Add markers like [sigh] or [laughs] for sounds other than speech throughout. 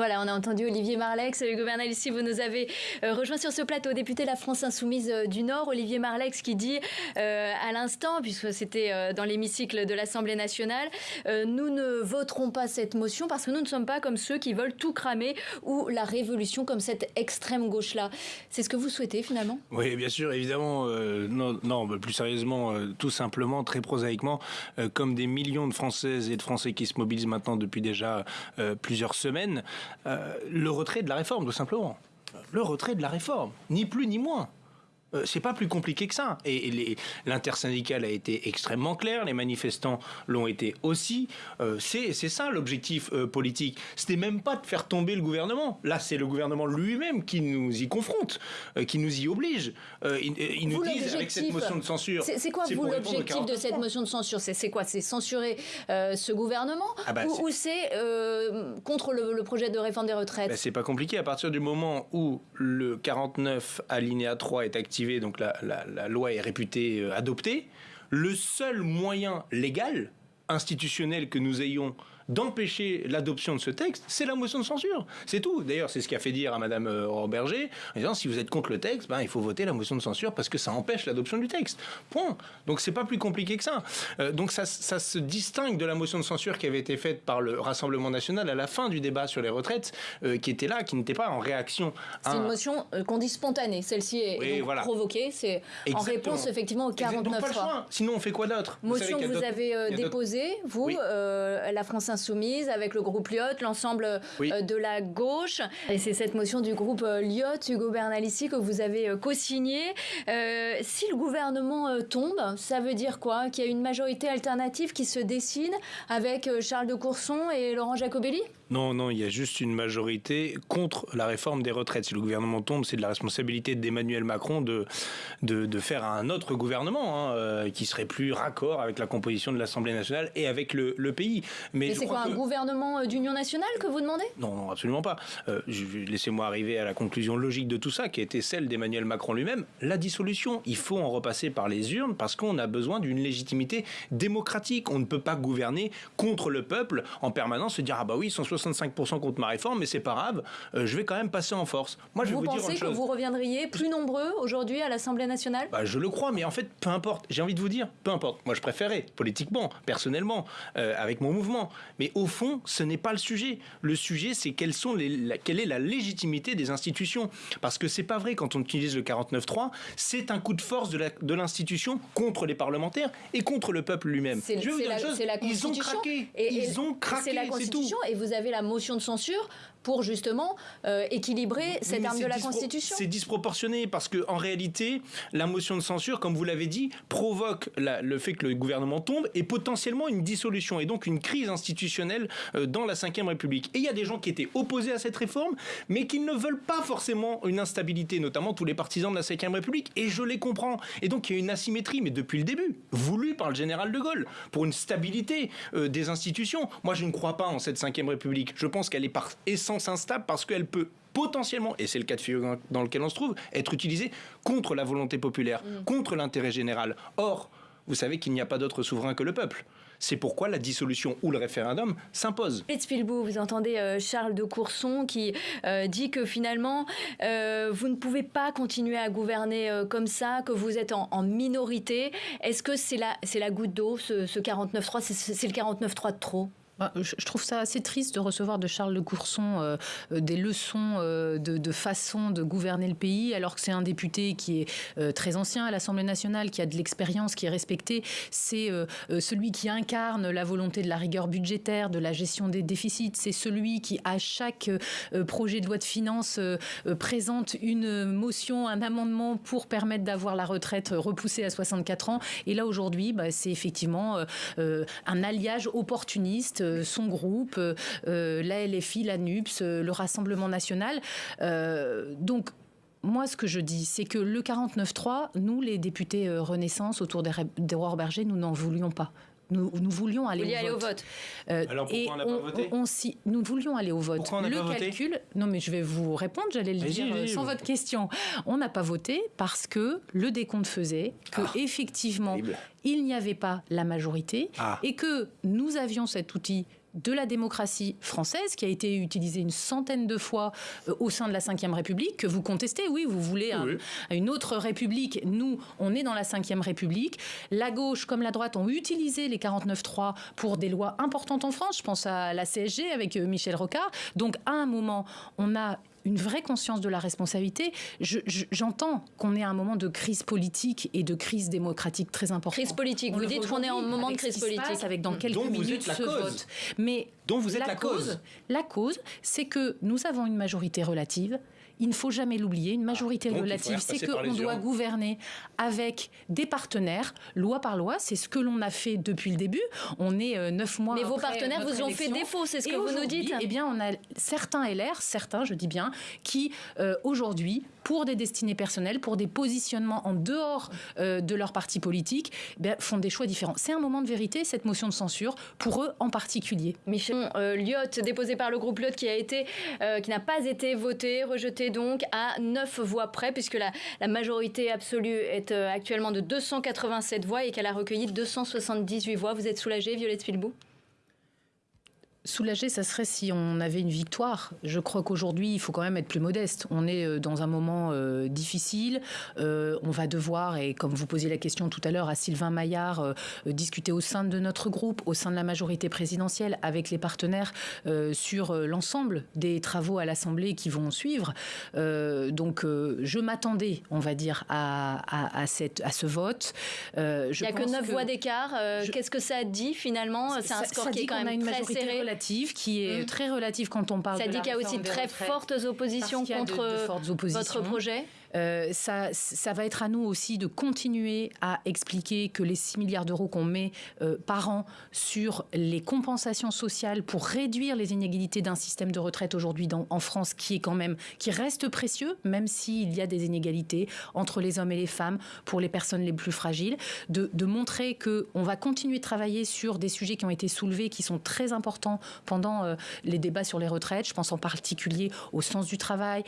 Voilà, on a entendu Olivier Marlex, le gouverneur ici, vous nous avez euh, rejoint sur ce plateau, député de la France Insoumise euh, du Nord, Olivier Marlex qui dit euh, à l'instant, puisque c'était dans l'hémicycle de l'Assemblée nationale, nous ne voterons pas cette motion parce que nous ne sommes pas comme ceux qui veulent tout cramer ou la révolution comme cette extrême gauche-là. C'est ce que vous souhaitez finalement? Oui, bien sûr, évidemment, non, non, plus sérieusement, tout simplement, très prosaïquement, comme des millions de Françaises et de Français qui se mobilisent maintenant depuis déjà plusieurs semaines, le retrait de la réforme, tout simplement. Le retrait de la réforme, ni plus ni moins. Euh, c'est pas plus compliqué que ça. Et, l'intersyndical a été extrêmement clair, les manifestants l'ont été aussi. Euh, c'est ça l'objectif euh, politique. C'était même pas de faire tomber le gouvernement. Là, c'est le gouvernement lui-même qui nous y confronte, qui nous y oblige. ils, nous disent avec cette motion de censure. C'est quoi vous l'objectif de cette motion de censure? C'est quoi? C'est censurer ce gouvernement? Ah bah, ou, c'est contre le, projet de réforme des retraites? Bah, C'est pas compliqué. À partir du moment où le 49 alinéa 3 est donc la, la loi est réputée euh, adoptée, le seul moyen légal, institutionnel que nous ayons d'empêcher l'adoption de ce texte, c'est la motion de censure. C'est tout. D'ailleurs, c'est ce qu'a fait dire à Madame euh, Berger, en disant si vous êtes contre le texte, ben, il faut voter la motion de censure parce que ça empêche l'adoption du texte. Point. Donc c'est pas plus compliqué que ça. Euh, donc ça, ça, se distingue de la motion de censure qui avait été faite par le Rassemblement national à la fin du débat sur les retraites, euh, qui était là, qui n'était pas en réaction. C'est une motion qu'on dit spontanée. Celle-ci est provoquée. C'est en réponse effectivement au 49 donc, pas Sinon, on fait quoi d'autre? Motion que vous avez déposée, vous, la France Insoumise, avec le groupe Lyot, l'ensemble euh, de la gauche. Et c'est cette motion du groupe euh, Lyot, Hugo Bernalici, que vous avez euh, co-signée. si le gouvernement tombe, ça veut dire quoi? Qu'il y a une majorité alternative qui se dessine avec Charles de Courson et Laurent Jacobelli? Non, non, il y a juste une majorité contre la réforme des retraites. Si le gouvernement tombe, c'est de la responsabilité d'Emmanuel Macron de, de, faire un autre gouvernement hein, qui serait plus raccord avec la composition de l'Assemblée nationale et avec le, pays. Mais, c'est quoi, un gouvernement euh, d'union nationale que vous demandez? Non, non, absolument pas. Euh, laissez-moi arriver à la conclusion logique de tout ça, qui était celle d'Emmanuel Macron lui-même. La dissolution, il faut en repasser par les urnes parce qu'on a besoin d'une légitimité démocratique. On ne peut pas gouverner contre le peuple en permanence, se dire ah bah oui, 165% contre ma réforme, mais c'est pas grave, euh, je vais quand même passer en force. Moi, je vous, vous pensez que vous reviendriez plus nombreux aujourd'hui à l'Assemblée nationale? Bah, Je le crois, mais en fait, peu importe. J'ai envie de vous dire, peu importe. Moi, je préférais, politiquement, personnellement, avec mon mouvement. Mais au fond, ce n'est pas le sujet. Le sujet, c'est quelles sont les, quelle est la légitimité des institutions. Parce que c'est pas vrai quand on utilise le 49.3, c'est un coup de force de l'institution contre les parlementaires et contre le peuple lui-même. C'est la, Ils ont craqué. ils ont craqué. C'est la Constitution. Et vous avez la motion de censure pour justement euh, équilibrer cette arme de la Constitution. C'est disproportionné parce que en réalité, la motion de censure, comme vous l'avez dit, provoque le fait que le gouvernement tombe et potentiellement une dissolution et donc une crise institutionnelle euh, dans la Ve République. Et il y a des gens qui étaient opposés à cette réforme, mais qui ne veulent pas forcément une instabilité, notamment tous les partisans de la Ve République. Et je les comprends. Et donc il y a une asymétrie, mais depuis le début, voulue par le général de Gaulle, pour une stabilité euh, des institutions. Moi, je ne crois pas en cette Ve République. Je pense qu'elle est par essence instable parce qu'elle peut potentiellement, et c'est le cas de figure dans lequel on se trouve, être utilisée contre la volonté populaire, mm. contre l'intérêt général. Or, vous savez qu'il n'y a pas d'autre souverain que le peuple. C'est pourquoi la dissolution ou le référendum s'impose. Spielbourg, vous entendez euh, Charles de Courson qui euh, dit que finalement, euh, vous ne pouvez pas continuer à gouverner comme ça, que vous êtes en, minorité. Est-ce que c'est la, la goutte d'eau, ce, ce 49-3 C'est le 49-3 de trop? Je trouve ça assez triste de recevoir de Charles de Courson euh, euh, des leçons euh, de, façon de gouverner le pays, alors que c'est un député qui est très ancien à l'Assemblée nationale, qui a de l'expérience, qui est respecté. C'est celui qui incarne la volonté de la rigueur budgétaire, de la gestion des déficits. C'est celui qui, à chaque projet de loi de finances, présente une motion, un amendement pour permettre d'avoir la retraite repoussée à 64 ans. Et là, aujourd'hui, bah, c'est effectivement un alliage opportuniste son groupe, euh, euh, la LFI, la NUPS, le Rassemblement national. donc, moi, ce que je dis, c'est que le 49-3, nous, les députés Renaissance, autour d'Aurore Berger, nous n'en voulions pas. Nous, nous, voulions aller, au, vote. Alors pourquoi on n'a pas voté Nous voulions aller au vote. Pourquoi on le pas calcul, voté non mais je vais vous répondre, j'allais le dire sans votre question. On n'a pas voté parce que le décompte faisait que ah, effectivement il n'y avait pas la majorité ah. et que nous avions cet outil de la démocratie française, qui a été utilisée une centaine de fois euh, au sein de la Ve République, que vous contestez. Oui, vous voulez une autre République. Nous, on est dans la Ve République. La gauche comme la droite ont utilisé les 49-3 pour des lois importantes en France. Je pense à la CSG avec euh, Michel Rocard. Donc, à un moment, on a une vraie conscience de la responsabilité. J'entends qu'on est à un moment de crise politique et de crise démocratique très importante. Crise politique, vous dites qu'on est en moment de crise politique. avec dans quelques minutes ce vote. Mais dont vous êtes la, cause, La cause, c'est que nous avons une majorité relative il ne faut jamais l'oublier, une majorité ah, relative, c'est qu'on doit gouverner avec des partenaires, loi par loi. C'est ce que l'on a fait depuis le début. On est euh, neuf mois. Mais vos partenaires vous ont fait défaut, c'est ce que vous nous dites. Eh bien, on a certains LR, certains, je dis bien, qui euh, aujourd'hui pour des destinées personnelles, pour des positionnements en dehors euh, de leur parti politique, eh font des choix différents. C'est un moment de vérité, cette motion de censure, pour eux en particulier. Michel euh, Lyot, déposé par le groupe Lyot, qui a été, euh, qui n'a pas été voté, rejeté donc à 9 voix près, puisque la, majorité absolue est actuellement de 287 voix et qu'elle a recueilli 278 voix. Vous êtes soulagé, Violette Filbou Soulagé, ça serait si on avait une victoire. Je crois qu'aujourd'hui, il faut quand même être plus modeste. On est euh, dans un moment euh, difficile. Euh, on va devoir, et comme vous posiez la question tout à l'heure à Sylvain Maillard, discuter au sein de notre groupe, au sein de la majorité présidentielle, avec les partenaires sur l'ensemble des travaux à l'Assemblée qui vont suivre. donc, je m'attendais, on va dire, à, cette, à ce vote. il n'y a que 9 voix d'écart. Qu'est-ce que ça dit finalement? C'est un score qui est quand même très serré qui est mm. très relative quand on parle ça de dit qu'il y a aussi de très fortes oppositions contre votre projet euh, ça, va être à nous aussi de continuer à expliquer que les 6 milliards d'euros qu'on met euh, par an sur les compensations sociales pour réduire les inégalités d'un système de retraite aujourd'hui en France qui est quand même qui reste précieux, même s'il y a des inégalités entre les hommes et les femmes pour les personnes les plus fragiles, de, de montrer que on va continuer de travailler sur des sujets qui ont été soulevés, qui sont très importants pendant euh, les débats sur les retraites. Je pense en particulier au sens du travail,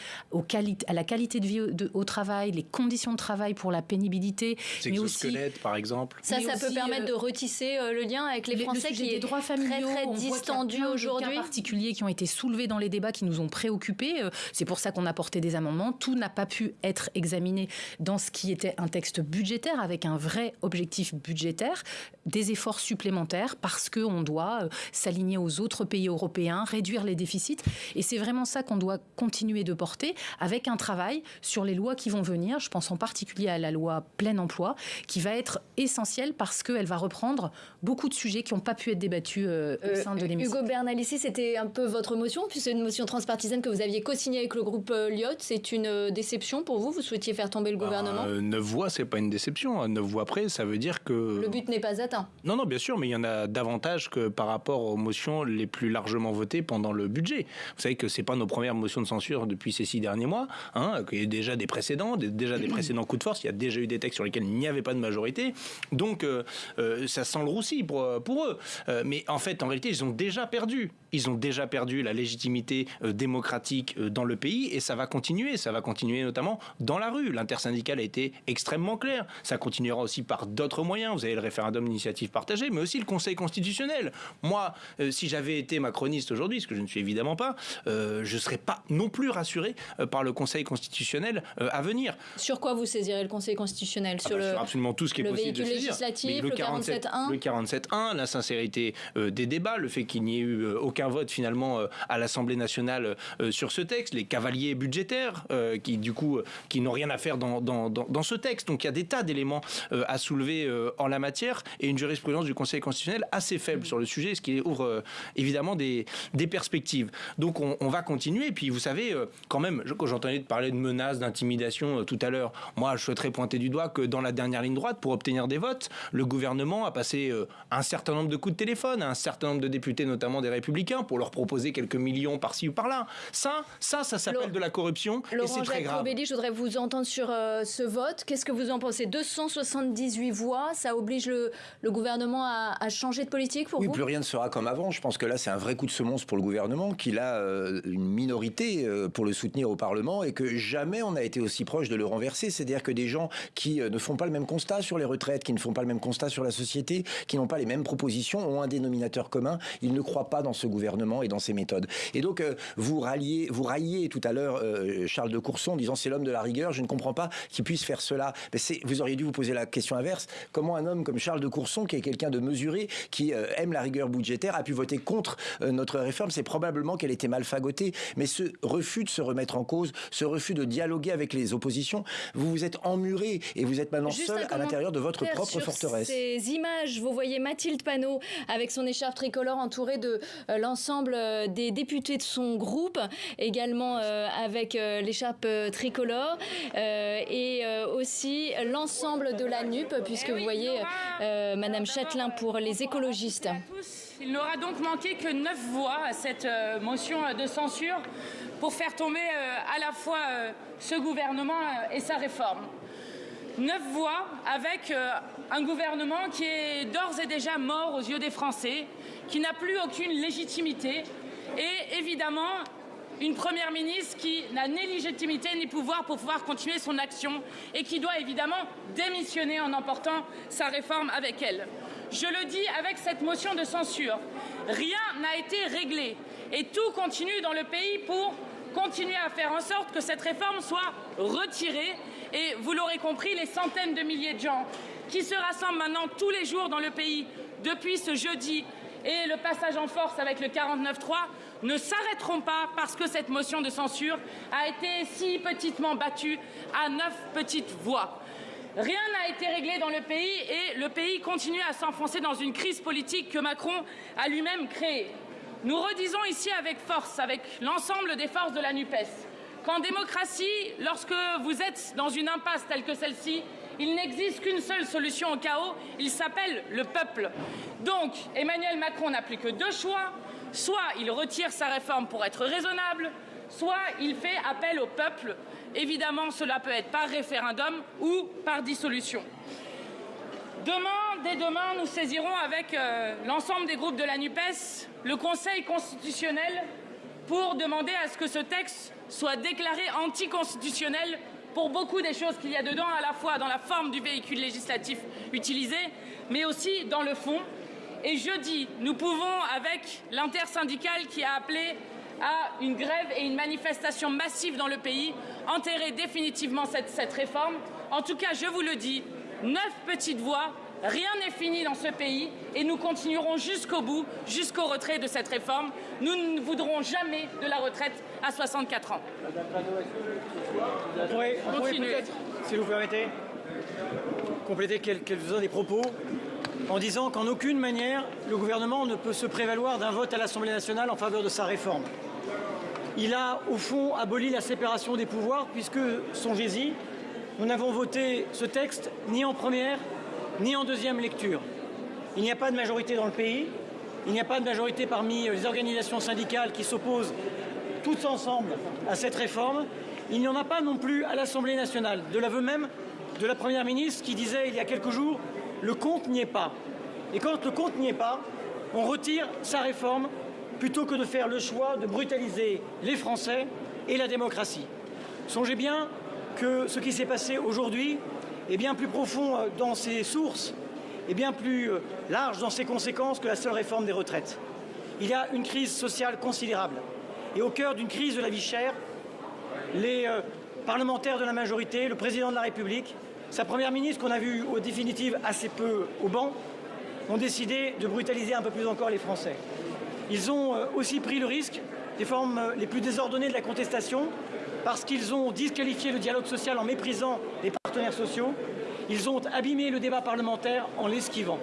à la qualité de vie au travail, les conditions de travail pour la pénibilité. Mais aussi, par exemple. Ça, ça peut permettre de euh, retisser euh, le lien avec les Français qui est droits familiaux, très, très distendu aujourd'hui. cas particuliers qui ont été soulevés dans les débats qui nous ont préoccupés. C'est pour ça qu'on a porté des amendements. Tout n'a pas pu être examiné dans ce qui était un texte budgétaire avec un vrai objectif budgétaire, des efforts supplémentaires parce qu'on doit s'aligner aux autres pays européens, réduire les déficits. Et c'est vraiment ça qu'on doit continuer de porter avec un travail sur les lois qui vont venir. Je pense en particulier à la loi plein emploi, qui va être essentielle parce qu'elle va reprendre beaucoup de sujets qui n'ont pas pu être débattus euh, au euh, sein de l'émission. Hugo Bernalici, c'était un peu votre motion, puis c'est une motion transpartisane que vous aviez co-signée avec le groupe euh, Lyot. C'est une déception pour vous? Vous souhaitiez faire tomber le bah, gouvernement? Neuf voix, c'est pas une déception. Neuf voix près, ça veut dire que... Le but n'est pas atteint. Non, non, bien sûr, mais il y en a davantage que par rapport aux motions les plus largement votées pendant le budget. Vous savez que c'est pas nos premières motions de censure depuis ces six derniers mois, hein, qu'il y a déjà des précédents, déjà des précédents coups de force, il y a déjà eu des textes sur lesquels il n'y avait pas de majorité, donc euh, euh, ça sent le roussi pour, pour eux. Euh, mais en fait, en réalité, ils ont déjà perdu. Ils ont déjà perdu la légitimité démocratique dans le pays et ça va continuer. Ça va continuer notamment dans la rue. L'intersyndicale a été extrêmement clair. Ça continuera aussi par d'autres moyens. Vous avez le référendum d'initiative partagée, mais aussi le Conseil constitutionnel. Moi, euh, si j'avais été macroniste aujourd'hui, ce que je ne suis évidemment pas, euh, je ne serais pas non plus rassuré euh, par le Conseil constitutionnel à venir. Sur quoi vous saisirez le Conseil constitutionnel? Ah sur, bah, le, absolument tout ce qui est possible de législatif, le 47.1 Le 47.1, la sincérité des débats, le fait qu'il n'y ait eu aucun vote finalement à l'Assemblée nationale sur ce texte, les cavaliers budgétaires qui du coup qui n'ont rien à faire dans, dans, dans, ce texte. Donc il y a des tas d'éléments à soulever en la matière et une jurisprudence du Conseil constitutionnel assez faible sur le sujet, ce qui ouvre euh, évidemment des, des, perspectives. Donc on, va continuer. Et puis vous savez, euh, quand même, quand j'entendais parler de menaces, d'intimidation euh, tout à l'heure, moi je souhaiterais pointer du doigt que dans la dernière ligne droite, pour obtenir des votes, le gouvernement a passé un certain nombre de coups de téléphone à un certain nombre de députés, notamment des Républicains, pour leur proposer quelques millions par-ci ou par-là. Ça, ça, ça s'appelle de la corruption et c'est très grave. Robelli, je voudrais vous entendre sur ce vote. Qu'est-ce que vous en pensez? 278 voix, ça oblige le, le gouvernement à, à, changer de politique pour oui, vous? plus rien ne sera comme avant. Je pense que là, c'est un vrai coup de semonce pour le gouvernement, qu'il a euh, une minorité euh, pour le soutenir au Parlement et que jamais on a été aussi proche de le renverser. C'est-à-dire que des gens qui ne font pas le même constat sur les retraites, qui ne font pas le même constat sur la société, qui n'ont pas les mêmes propositions, ont un dénominateur commun. Ils ne croient pas dans ce gouvernement et dans ses méthodes. Et donc, vous ralliez, vous railliez tout à l'heure Charles de Courson en disant c'est l'homme de la rigueur. Je ne comprends pas qu'il puisse faire cela. Mais vous auriez dû vous poser la question inverse. Comment un homme comme Charles de Courson, qui est quelqu'un de mesuré, qui aime la rigueur budgétaire, a pu voter contre notre réforme? C'est probablement qu'elle était mal fagotée. Mais ce refus de se remettre en cause, ce refus de dialoguer avec les oppositions, vous vous êtes emmuré et vous êtes maintenant seul à l'intérieur de votre propre sur forteresse. Ces images, vous voyez Mathilde Panot avec son écharpe tricolore entourée de euh, l'ensemble euh, des députés de son groupe, également euh, avec l'écharpe tricolore et aussi l'ensemble de la NUP, puisque vous voyez Madame Châtelain pour les écologistes. Il n'aura donc manqué que neuf voix à cette motion de censure pour faire tomber à la fois ce gouvernement et sa réforme neuf voix avec euh, un gouvernement qui est d'ores et déjà mort aux yeux des Français, qui n'a plus aucune légitimité et évidemment une première ministre qui n'a ni légitimité ni pouvoir pour pouvoir continuer son action et qui doit évidemment démissionner en emportant sa réforme avec elle. Je le dis avec cette motion de censure, rien n'a été réglé et tout continue dans le pays pour continuer à faire en sorte que cette réforme soit retirée et vous l'aurez compris, les centaines de milliers de gens qui se rassemblent maintenant tous les jours dans le pays depuis ce jeudi et le passage en force avec le 49-3 ne s'arrêteront pas parce que cette motion de censure a été si petitement battue à neuf petites voix. Rien n'a été réglé dans le pays et le pays continue à s'enfoncer dans une crise politique que Macron a lui-même créée. Nous redisons ici avec force, avec l'ensemble des forces de la NUPES, qu'en démocratie, lorsque vous êtes dans une impasse telle que celle-ci, il n'existe qu'une seule solution au chaos, il s'appelle le peuple. Donc, Emmanuel Macron n'a plus que deux choix. Soit il retire sa réforme pour être raisonnable, soit il fait appel au peuple. Évidemment, cela peut être par référendum ou par dissolution. Demain, dès demain, nous saisirons avec euh, l'ensemble des groupes de la NUPES le Conseil constitutionnel pour demander à ce que ce texte soit déclaré anticonstitutionnel pour beaucoup des choses qu'il y a dedans, à la fois dans la forme du véhicule législatif utilisé, mais aussi dans le fond. Et jeudi, nous pouvons, avec l'intersyndicale qui a appelé à une grève et une manifestation massive dans le pays, enterrer définitivement cette, cette réforme. En tout cas, je vous le dis, neuf petites voix Rien n'est fini dans ce pays et nous continuerons jusqu'au bout, jusqu'au retrait de cette réforme. Nous ne voudrons jamais de la retraite à 64 ans. On pourrait, peut-être, si vous permettez, compléter quelques-uns des propos en disant qu'en aucune manière le gouvernement ne peut se prévaloir d'un vote à l'Assemblée nationale en faveur de sa réforme. Il a au fond aboli la séparation des pouvoirs puisque, songez-y, nous n'avons voté ce texte ni en première ni en deuxième lecture. Il n'y a pas de majorité dans le pays, il n'y a pas de majorité parmi les organisations syndicales qui s'opposent toutes ensemble à cette réforme. Il n'y en a pas non plus à l'Assemblée nationale, de l'aveu même de la Première ministre qui disait il y a quelques jours le compte n'y est pas. Et quand le compte n'y est pas, on retire sa réforme plutôt que de faire le choix de brutaliser les Français et la démocratie. Songez bien que ce qui s'est passé aujourd'hui est bien plus profond euh, dans ses sources et bien plus euh, large dans ses conséquences que la seule réforme des retraites. Il y a une crise sociale considérable. Et au cœur d'une crise de la vie chère, les euh, parlementaires de la majorité, le président de la République, sa première ministre, qu'on a vu au définitive assez peu au banc, ont décidé de brutaliser un peu plus encore les Français. Ils ont aussi pris le risque des formes les plus désordonnées de la contestation, parce qu'ils ont disqualifié le dialogue social en méprisant les partenaires sociaux, ils ont abîmé le débat parlementaire en l'esquivant.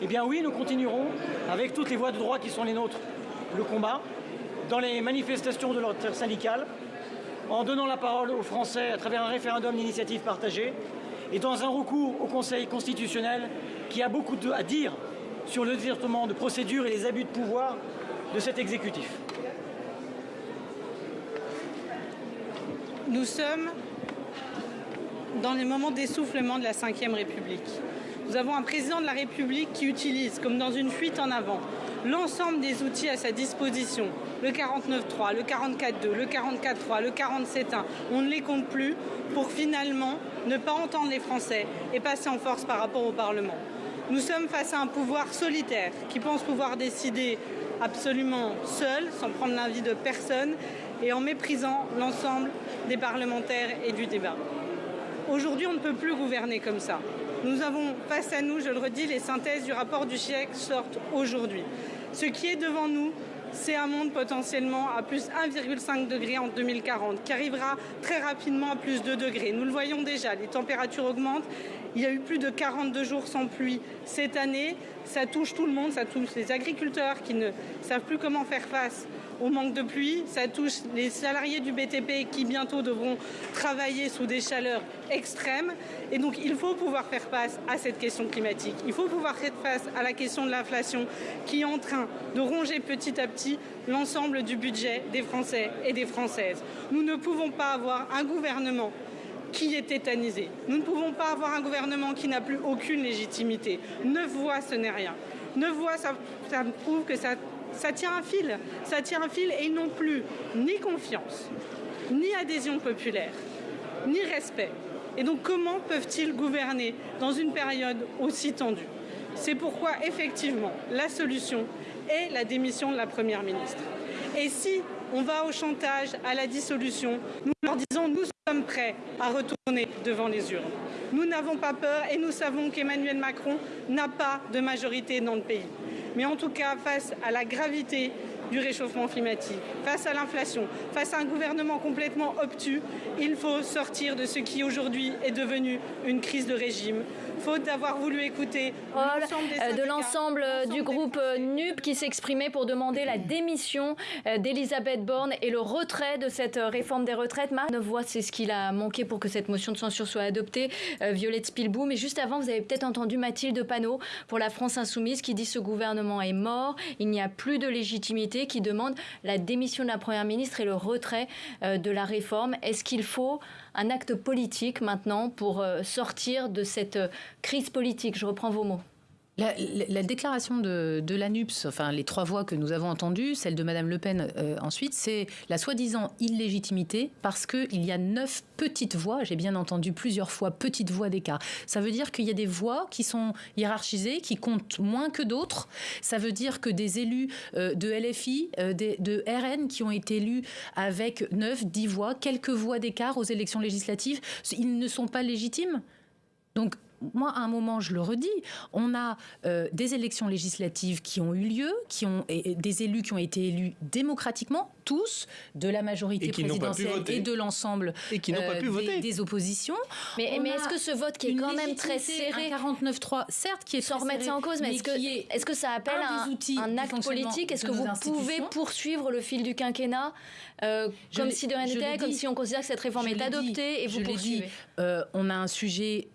Eh bien oui, nous continuerons, avec toutes les voies de droit qui sont les nôtres, le combat, dans les manifestations de l'ordre syndical, en donnant la parole aux Français à travers un référendum d'initiative partagée, et dans un recours au Conseil constitutionnel qui a beaucoup à dire sur le détournement de procédures et les abus de pouvoir de cet exécutif. Nous sommes dans les moments d'essoufflement de la Ve République. Nous avons un président de la République qui utilise, comme dans une fuite en avant, l'ensemble des outils à sa disposition le 49.3, le 44.2, le 44.3, le 47.1, on ne les compte plus pour finalement ne pas entendre les Français et passer en force par rapport au Parlement. Nous sommes face à un pouvoir solitaire qui pense pouvoir décider absolument seul, sans prendre l'avis de personne et en méprisant l'ensemble des parlementaires et du débat. Aujourd'hui, on ne peut plus gouverner comme ça. Nous avons face à nous, je le redis, les synthèses du rapport du GIEC sortent aujourd'hui. Ce qui est devant nous, c'est un monde potentiellement à plus 1,5 degré en 2040, qui arrivera très rapidement à plus 2 degrés. Nous le voyons déjà, les températures augmentent. Il y a eu plus de 42 jours sans pluie cette année. Ça touche tout le monde, ça touche les agriculteurs qui ne savent plus comment faire face au manque de pluie, ça touche les salariés du BTP qui bientôt devront travailler sous des chaleurs extrêmes. Et donc il faut pouvoir faire face à cette question climatique. Il faut pouvoir faire face à la question de l'inflation qui est en train de ronger petit à petit l'ensemble du budget des Français et des Françaises. Nous ne pouvons pas avoir un gouvernement qui est tétanisé. Nous ne pouvons pas avoir un gouvernement qui n'a plus aucune légitimité. Neuf voix, ce n'est rien. Neuf voix, ça, ça prouve que ça ça tient un fil. Ça tient un fil et ils n'ont plus ni confiance, ni adhésion populaire, ni respect. Et donc comment peuvent-ils gouverner dans une période aussi tendue? C'est pourquoi effectivement la solution est la démission de la Première ministre. Et si on va au chantage, à la dissolution, nous leur disons nous sommes prêts à retourner devant les urnes. Nous n'avons pas peur et nous savons qu'Emmanuel Macron n'a pas de majorité dans le pays. Mais en tout cas, face à la gravité du réchauffement climatique, face à l'inflation, face à un gouvernement complètement obtus, il faut sortir de ce qui aujourd'hui est devenu une crise de régime, faute d'avoir voulu écouter euh, de l'ensemble du groupe euh, NUP qui s'exprimait pour demander la démission euh, d'Elisabeth Borne et le retrait de cette réforme des retraites. Marc voix, c'est ce qu'il a manqué pour que cette motion de censure soit adoptée. Violette Spilbou, mais juste avant, vous avez peut-être entendu Mathilde Panot pour la France Insoumise qui dit ce gouvernement est mort, il n'y a plus de légitimité, qui demande la démission de la Première ministre et le retrait de la réforme. Est-ce qu'il faut un acte politique maintenant pour euh, sortir de cette euh, crise politique? Je reprends vos mots. La, déclaration de, l'ANUPS, enfin les trois voix que nous avons entendues, celle de Madame Le Pen euh, ensuite, c'est la soi-disant illégitimité parce qu'il y a neuf petites voix, j'ai bien entendu plusieurs fois petites voix d'écart. Ça veut dire qu'il y a des voix qui sont hiérarchisées, qui comptent moins que d'autres. Ça veut dire que des élus euh, de LFI, euh, de RN qui ont été élus avec neuf, dix voix, quelques voix d'écart aux élections législatives, ils ne sont pas légitimes. Donc moi, à un moment, je le redis, on a euh, des élections législatives qui ont eu lieu, qui ont des élus qui ont été élus démocratiquement, tous, de la majorité présidentielle et de l'ensemble et voter. des oppositions. Mais, mais est-ce que ce vote qui est quand même très serré, 49-3, certes, qui est sans remettre ça en cause, mais, est-ce que, est, que ça appelle un, un, acte politique? Est-ce que vous pouvez poursuivre le fil du quinquennat euh, comme si de rien n'était, comme si on considère que cette réforme est adoptée et vous poursuivez dit, euh, On a un sujet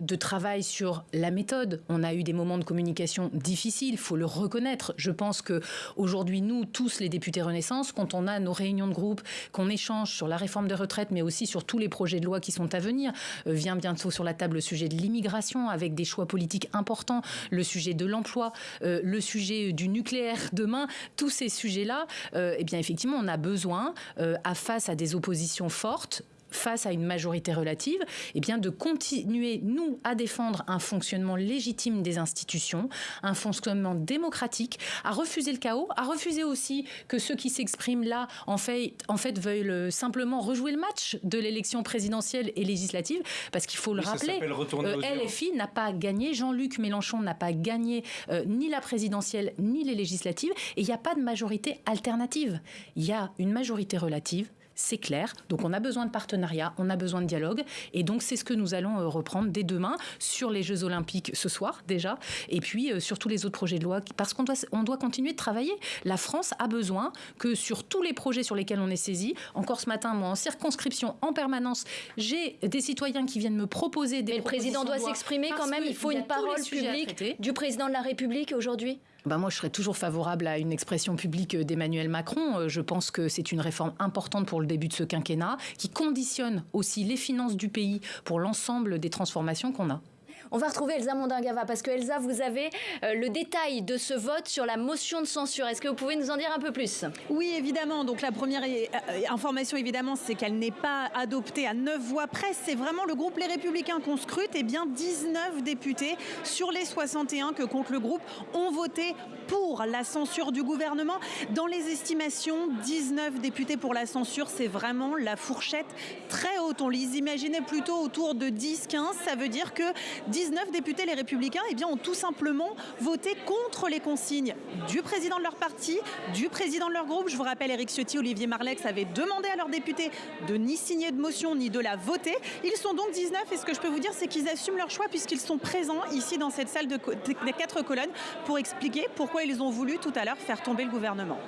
de travail sur la méthode. On a eu des moments de communication difficiles, il faut le reconnaître. Je pense que aujourd'hui, nous, tous les députés Renaissance, quand on a nos réunions de groupe, qu'on échange sur la réforme des retraites, mais aussi sur tous les projets de loi qui sont à venir, euh, vient bientôt sur la table le sujet de l'immigration avec des choix politiques importants, le sujet de l'emploi, euh, le sujet du nucléaire demain, tous ces sujets-là, euh, eh bien effectivement, on a besoin, à face à des oppositions fortes, face à une majorité relative, eh bien de continuer, nous, à défendre un fonctionnement légitime des institutions, un fonctionnement démocratique, à refuser le chaos, à refuser aussi que ceux qui s'expriment là, en fait, en fait, euh, simplement rejouer le match de l'élection présidentielle et législative, parce qu'il faut le rappeler, euh, LFI n'a pas gagné, Jean-Luc Mélenchon n'a pas gagné euh, ni la présidentielle ni les législatives, et il n'y a pas de majorité alternative. Il y a une majorité relative c'est clair. Donc on a besoin de partenariat, on a besoin de dialogue. Et donc c'est ce que nous allons euh, reprendre dès demain sur les Jeux Olympiques ce soir déjà, et puis euh, sur tous les autres projets de loi, parce qu'on doit, on doit continuer de travailler. La France a besoin que sur tous les projets sur lesquels on est saisi, encore ce matin, moi en circonscription en permanence, j'ai des citoyens qui viennent me proposer des... Mais le président doit s'exprimer quand même, il faut une parole publique du président de la République aujourd'hui ben moi, je serais toujours favorable à une expression publique d'Emmanuel Macron. Euh, je pense que c'est une réforme importante pour le début de ce quinquennat, qui conditionne aussi les finances du pays pour l'ensemble des transformations qu'on a. On va retrouver Elsa Mondingava parce que Elsa, vous avez euh, le détail de ce vote sur la motion de censure. Est-ce que vous pouvez nous en dire un peu plus? Oui, évidemment. Donc la première euh, information, évidemment, c'est qu'elle n'est pas adoptée à 9 voix près. C'est vraiment le groupe Les Républicains qu'on scrute. Et eh bien 19 députés sur les 61 que compte le groupe ont voté pour la censure du gouvernement. Dans les estimations, 19 députés pour la censure, c'est vraiment la fourchette très haute. On les imaginait plutôt autour de 10-15. Ça veut dire que 19 députés, les républicains, eh bien, ont tout simplement voté contre les consignes du président de leur parti, du président de leur groupe. Je vous rappelle, Eric Ciotti, Olivier Marlex avaient demandé à leurs députés de ni signer de motion ni de la voter. Ils sont donc 19 et ce que je peux vous dire, c'est qu'ils assument leur choix puisqu'ils sont présents ici dans cette salle de, des quatre colonnes pour expliquer pourquoi ils ont voulu tout à l'heure faire tomber le gouvernement.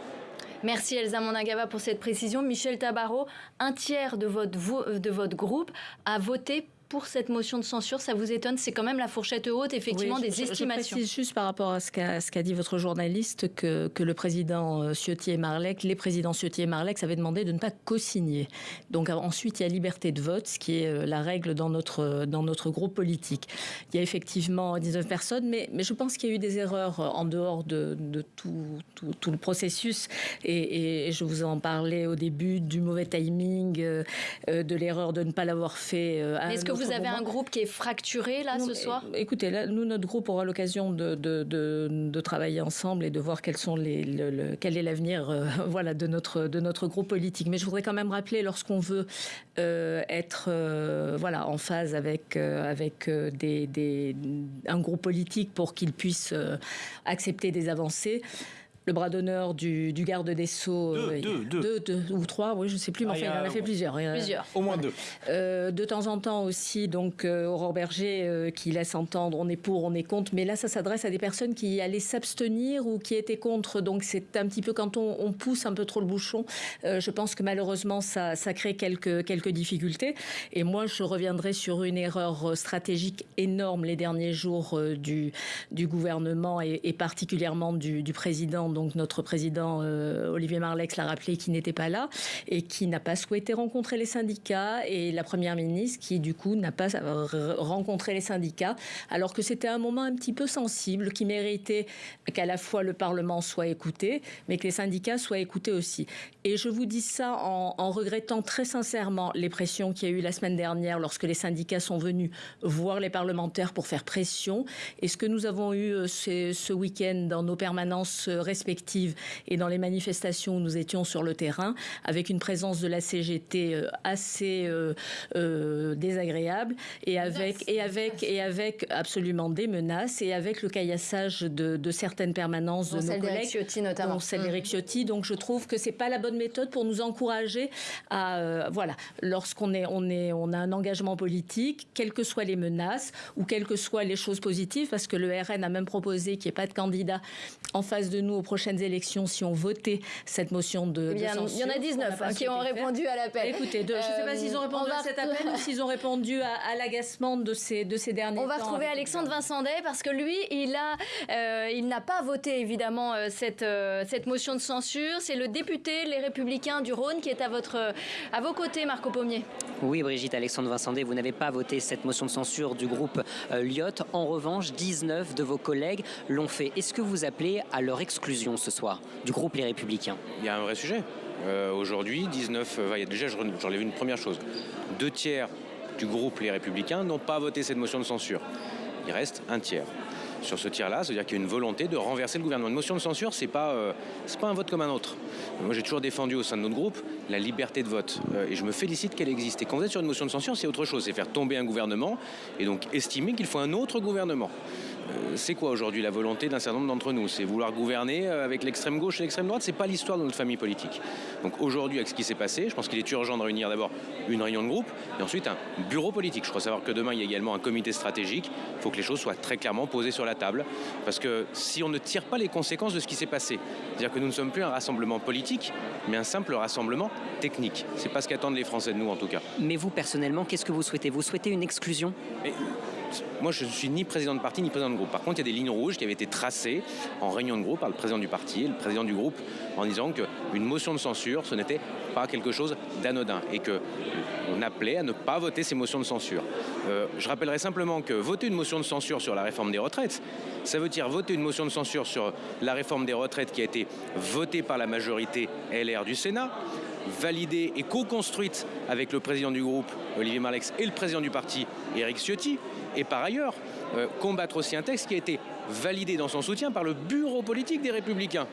Merci Elsa Monagava pour cette précision. Michel Tabarot, un tiers de votre, de votre groupe a voté pour cette motion de censure Ça vous étonne C'est quand même la fourchette haute, effectivement, des estimations. Je précise juste par rapport à ce qu'a dit votre journaliste que, que le président euh, Ciotti et Marlec, les présidents Ciotti et Marlec avaient demandé de ne pas co-signer. Donc ensuite, il y a liberté de vote, ce qui est euh, la règle dans notre, dans notre groupe politique. Il y a effectivement 19 personnes, mais, mais je pense qu'il y a eu des erreurs en dehors de, de tout, tout, le processus. Et, je vous en parlais au début du mauvais timing, euh, de l'erreur de ne pas l'avoir fait. Est-ce que vous avez un groupe qui est fracturé là ce soir Écoutez, là, nous, notre groupe aura l'occasion de, de, travailler ensemble et de voir quels sont les, quel est l'avenir euh, [laughs] voilà, de, notre, de notre groupe politique. Mais je voudrais quand même rappeler, lorsqu'on veut euh, être euh, voilà, en phase avec, avec des, des, un groupe politique pour qu'il puisse accepter des avancées, le bras d'honneur du, garde des Sceaux. Deux, deux, deux, ou trois, oui, je ne sais plus, mais enfin, il en a fait plusieurs. plusieurs. Au moins deux. Euh, de temps en temps aussi, donc, euh, Aurore Berger euh, qui laisse entendre on est pour, on est contre, mais là, ça s'adresse à des personnes qui allaient s'abstenir ou qui étaient contre. Donc, c'est un petit peu quand on, pousse un peu trop le bouchon, je pense que malheureusement, ça, ça crée quelques, quelques difficultés. Et moi, je reviendrai sur une erreur stratégique énorme les derniers jours du, du gouvernement et, et particulièrement du, du président donc notre président euh, Olivier Marlex l'a rappelé, qui n'était pas là et qui n'a pas souhaité rencontrer les syndicats et la première ministre qui du coup n'a pas rencontré les syndicats alors que c'était un moment un petit peu sensible qui méritait qu'à la fois le Parlement soit écouté mais que les syndicats soient écoutés aussi. Et je vous dis ça en, regrettant très sincèrement les pressions qu'il y a eu la semaine dernière lorsque les syndicats sont venus voir les parlementaires pour faire pression et ce que nous avons eu euh, ce week-end dans nos permanences respectives et dans les manifestations où nous étions sur le terrain, avec une présence de la CGT euh, assez euh, euh, désagréable et avec, et, avec, et avec absolument des menaces et avec le caillassage de, certaines permanences de nos collègues. Ciotti notamment. celle mmh. Ciotti. Donc je trouve que c'est pas la bonne méthode pour nous encourager à voilà lorsqu'on est on est on a un engagement politique, quelles que soient les menaces ou quelles que soient les choses positives, parce que le RN a même proposé qu'il n'y ait pas de candidat en face de nous au prochaines élections si on votait cette motion de, eh censure. Il y en a 19 hein, qui ont répondu à l'appel. Écoutez, je ne sais pas s'ils ont euh, répondu à cet appel ou s'ils ont répondu à, l'agacement de ces, de ces derniers On va retrouver Alexandre Vincent Day parce que lui, il a, euh, il n'a pas voté évidemment euh, cette, cette motion de censure. C'est le député Les Républicains du Rhône qui est à, votre, à vos côtés, Marco Pommier. Oui, Brigitte, Alexandre Vincent Day, vous n'avez pas voté cette motion de censure du groupe Lyot. En revanche, 19 de vos collègues l'ont fait. Est-ce que vous appelez à leur exclusion? Ce soir du groupe Les Républicains Il y a un vrai sujet. Euh, aujourd'hui, 19, euh, déjà j'enlève une première chose. Deux tiers du groupe Les Républicains n'ont pas voté cette motion de censure. Il reste un tiers. Sur ce tiers-là, c'est-à-dire qu'il y a une volonté de renverser le gouvernement. Une motion de censure, c'est pas, euh, pas un vote comme un autre. Moi, j'ai toujours défendu au sein de notre groupe la liberté de vote. et je me félicite qu'elle existe. Et quand vous êtes sur une motion de censure, c'est autre chose. C'est faire tomber un gouvernement et donc estimer qu'il faut un autre gouvernement. Euh, c'est quoi aujourd'hui la volonté d'un certain nombre d'entre nous? C'est vouloir gouverner euh, avec l'extrême gauche et l'extrême droite? C'est pas l'histoire de notre famille politique. Donc aujourd'hui, avec ce qui s'est passé, je pense qu'il est urgent de réunir d'abord une réunion de groupe et ensuite un bureau politique. Je crois savoir que demain, il y a également un comité stratégique. Il faut que les choses soient très clairement posées sur la table. Parce que si on ne tire pas les conséquences de ce qui s'est passé, c'est-à-dire que nous ne sommes plus un rassemblement politique, mais un simple rassemblement technique. C'est pas ce qu'attendent les Français de nous en tout cas. Mais vous, personnellement, qu'est-ce que vous souhaitez? Vous souhaitez une exclusion? Moi, je ne suis ni président de parti ni président de groupe. Par contre, il y a des lignes rouges qui avaient été tracées en réunion de groupe par le président du parti et le président du groupe en disant qu'une une motion de censure, ce n'était pas quelque chose d'anodin et que on appelait à ne pas voter ces motions de censure. Euh, je rappellerai simplement que voter une motion de censure sur la réforme des retraites, ça veut dire voter une motion de censure sur la réforme des retraites qui a été votée par la majorité LR du Sénat, validée et co-construite avec le président du groupe Olivier Marlex et le président du parti Éric Ciotti, et par ailleurs euh, combattre aussi un texte qui a été validé dans son soutien par le bureau politique des Républicains.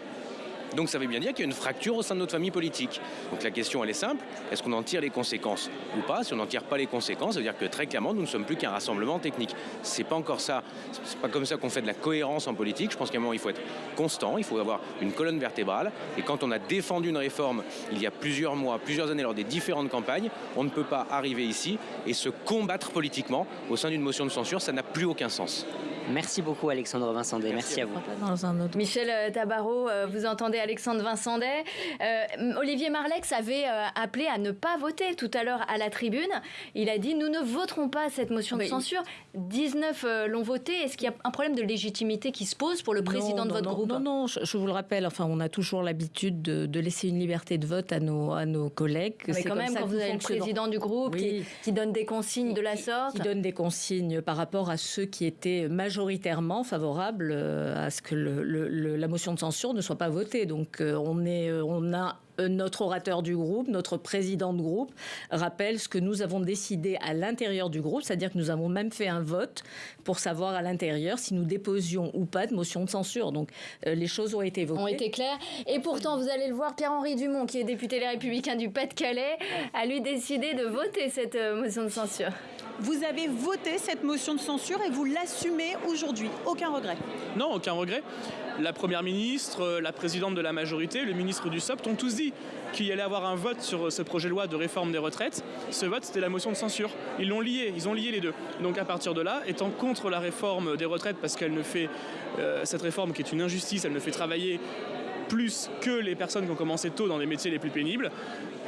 Donc ça veut bien dire qu'il y a une fracture au sein de notre famille politique. Donc la question elle est simple, est-ce qu'on en tire les conséquences ou pas? Si on n'en tire pas les conséquences, ça veut dire que très clairement nous ne sommes plus qu'un rassemblement technique. C'est pas encore ça, c'est pas comme ça qu'on fait de la cohérence en politique. Je pense qu'à un moment il faut être constant, il faut avoir une colonne vertébrale. Et quand on a défendu une réforme il y a plusieurs mois, plusieurs années lors des différentes campagnes, on ne peut pas arriver ici et se combattre politiquement au sein d'une motion de censure, ça n'a plus aucun sens. Merci beaucoup Alexandre Vincendet, merci, à vous. Michel euh, Tabarot, euh, vous entendez Alexandre Vincendet. Euh, Olivier Marlex avait appelé à ne pas voter tout à l'heure à la tribune. Il a dit nous ne voterons pas cette motion de censure. 19 l'ont voté. Est-ce qu'il y a un problème de légitimité qui se pose pour le président de votre groupe Non, non, je, vous le rappelle, enfin, on a toujours l'habitude de, laisser une liberté de vote à nos, à nos collègues. Mais quand même, quand vous avez le président du groupe qui, donne des consignes de la sorte. Qui donne des consignes par rapport à ceux qui étaient majoritaires majoritairement favorable euh, à ce que la motion de censure ne soit pas votée. Donc euh, on, est, euh, on a notre orateur du groupe, notre président de groupe, rappelle ce que nous avons décidé à l'intérieur du groupe, c'est-à-dire que nous avons même fait un vote pour savoir à l'intérieur si nous déposions ou pas de motion de censure. Donc les choses ont été votées. Ont été claires. Et pourtant, vous allez le voir, Pierre-Henri Dumont, qui est député Les Républicains du Pas-de-Calais, a lui décidé de voter cette motion de censure. Vous avez voté cette motion de censure et vous l'assumez aujourd'hui. Aucun regret Non, aucun regret. La Première ministre, la présidente de la majorité, le ministre du SOP ont tous dit qu'il y allait avoir un vote sur ce projet de loi de réforme des retraites. Ce vote, c'était la motion de censure. Ils l'ont lié, ils ont lié les deux. Donc à partir de là, étant contre la réforme des retraites parce qu'elle ne fait, euh, cette réforme qui est une injustice, elle ne fait travailler plus que les personnes qui ont commencé tôt dans les métiers les plus pénibles,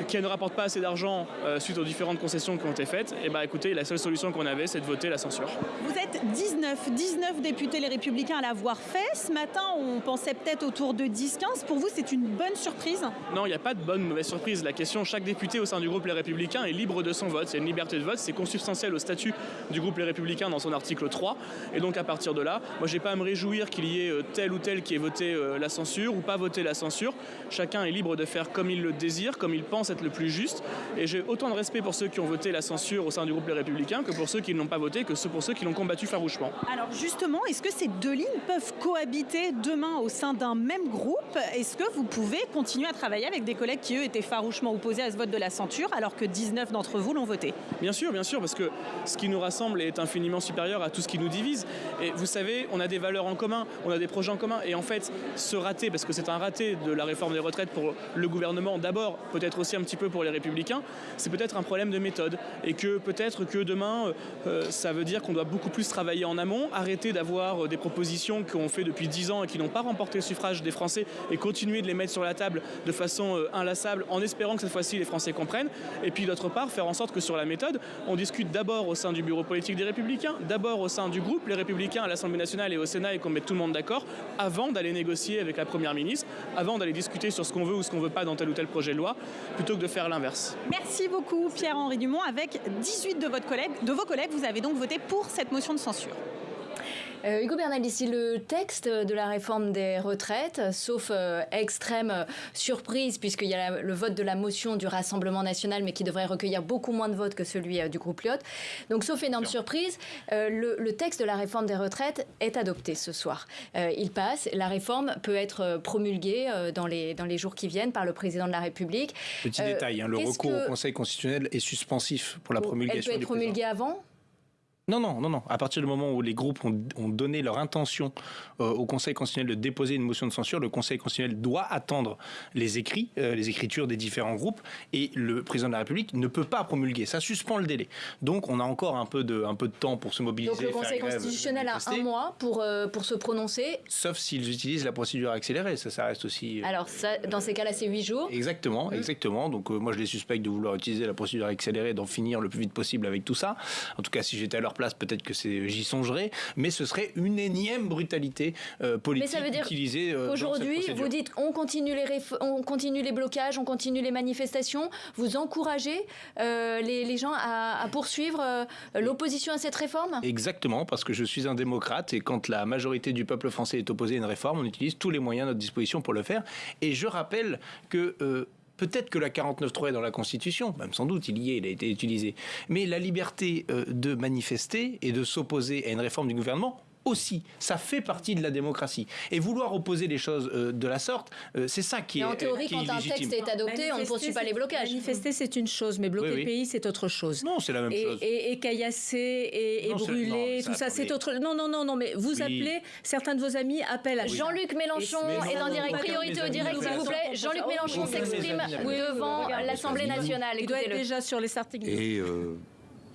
qui ne rapportent pas assez d'argent euh, suite aux différentes concessions qui ont été faites, et eh bah ben, écoutez, la seule solution qu'on avait, c'est de voter la censure. Vous êtes 19, 19 députés les Républicains à l'avoir fait. Ce matin, on pensait peut-être autour de 10-15. Pour vous, c'est une bonne surprise? Non, il n'y a pas de bonne mauvaise surprise. La question, chaque député au sein du groupe Les Républicains est libre de son vote. C'est une liberté de vote, c'est consubstantiel au statut du groupe Les Républicains dans son article 3. Et donc à partir de là, moi j'ai pas à me réjouir qu'il y ait euh, tel ou tel qui ait voté euh, la censure ou pas voté la censure. Chacun est libre de faire comme il le désire, comme il pense être le plus juste. Et j'ai autant de respect pour ceux qui ont voté la censure au sein du groupe Les Républicains que pour ceux qui ne l'ont pas voté, que pour ceux qui l'ont combattu farouchement. Alors justement, est-ce que ces deux lignes peuvent cohabiter demain au sein d'un même groupe? Est-ce que vous pouvez continuer à travailler avec des collègues qui, eux, étaient farouchement opposés à ce vote de la censure, alors que 19 d'entre vous l'ont voté? Bien sûr, bien sûr, parce que ce qui nous rassemble est infiniment supérieur à tout ce qui nous divise. Et vous savez, on a des valeurs en commun, on a des projets en commun. Et en fait, ce raté, parce que c'est un raté de la réforme des retraites pour le gouvernement, d'abord, peut-être aussi un petit peu pour les républicains, c'est peut-être un problème de méthode. Et que peut-être que demain, euh, ça veut dire qu'on doit beaucoup plus travailler en amont, arrêter d'avoir euh, des propositions qu'on fait depuis 10 ans et qui n'ont pas remporté le suffrage des Français et continuer de les mettre sur la table de façon euh, inlassable en espérant que cette fois-ci les Français comprennent. Et puis d'autre part, faire en sorte que sur la méthode, on discute d'abord au sein du bureau politique des Républicains, d'abord au sein du groupe Les Républicains à l'Assemblée nationale et au Sénat et qu'on mette tout le monde d'accord avant d'aller négocier avec la Première ministre, avant d'aller discuter sur ce qu'on veut ou ce qu'on veut pas dans tel ou tel projet de loi, plutôt que de faire l'inverse. Merci beaucoup Pierre-Henri Dumont. Avec 18 de, de vos collègues, vous avez donc voté pour cette motion de censure. Euh, Hugo Bernal, ici, le texte de la réforme des retraites, sauf euh, extrême euh, surprise, puisqu'il y a le vote de la motion du Rassemblement national, mais qui devrait recueillir beaucoup moins de votes que celui du groupe Lyot. Donc, sauf énorme surprise, le, texte de la réforme des retraites est adopté ce soir. il passe. La réforme peut être promulguée dans, les, dans les jours qui viennent par le président de la République. Petit détail, hein, le recours au Conseil constitutionnel est suspensif pour la promulgation. Elle peut être promulguée avant? Non, non, non, non. À partir du moment où les groupes ont, donné leur intention euh, au Conseil constitutionnel de déposer une motion de censure, le Conseil constitutionnel doit attendre les écrits, euh, les écritures des différents groupes, et le président de la République ne peut pas promulguer. Ça suspend le délai. Donc, on a encore un peu de, un peu de temps pour se mobiliser. Donc, le Conseil constitutionnel a un mois pour, euh, pour se prononcer. Sauf s'ils utilisent la procédure accélérée. Ça, ça reste aussi. Alors, ça, dans ces cas-là, c'est huit jours. Exactement, mmh. exactement. Donc, moi, je les suspecte de vouloir utiliser la procédure accélérée, d'en finir le plus vite possible avec tout ça. En tout cas, si j'étais à leur place, peut-être que j'y songerai, mais ce serait une énième brutalité politique mais ça veut dire utilisée. Aujourd'hui, vous dites on continue, les on continue les blocages, on continue les manifestations, vous encouragez les, gens à, à poursuivre l'opposition à cette réforme? Exactement, parce que je suis un démocrate et quand la majorité du peuple français est opposée à une réforme, on utilise tous les moyens à notre disposition pour le faire. Et je rappelle que euh, Peut-être que la 49.3 est dans la Constitution, même sans doute, il y est, il a été utilisé. Mais la liberté euh, de manifester et de s'opposer à une réforme du gouvernement, aussi. Ça fait partie de la démocratie. Et vouloir opposer les choses euh, de la sorte, euh, c'est ça qui est. en théorie, quand un texte est adopté, on ne poursuit pas les blocages. Manifester, c'est une chose, mais bloquer le pays, c'est autre chose. Non, c'est la même chose. Et, caillasser et, brûler, tout ça, c'est autre. Non, non, non, non, mais vous appelez, certains de vos amis appellent à. Jean-Luc Mélenchon est en direct, priorité au direct, s'il vous plaît. Jean-Luc Mélenchon s'exprime devant l'Assemblée nationale. Il doit être déjà sur les articles. Et euh,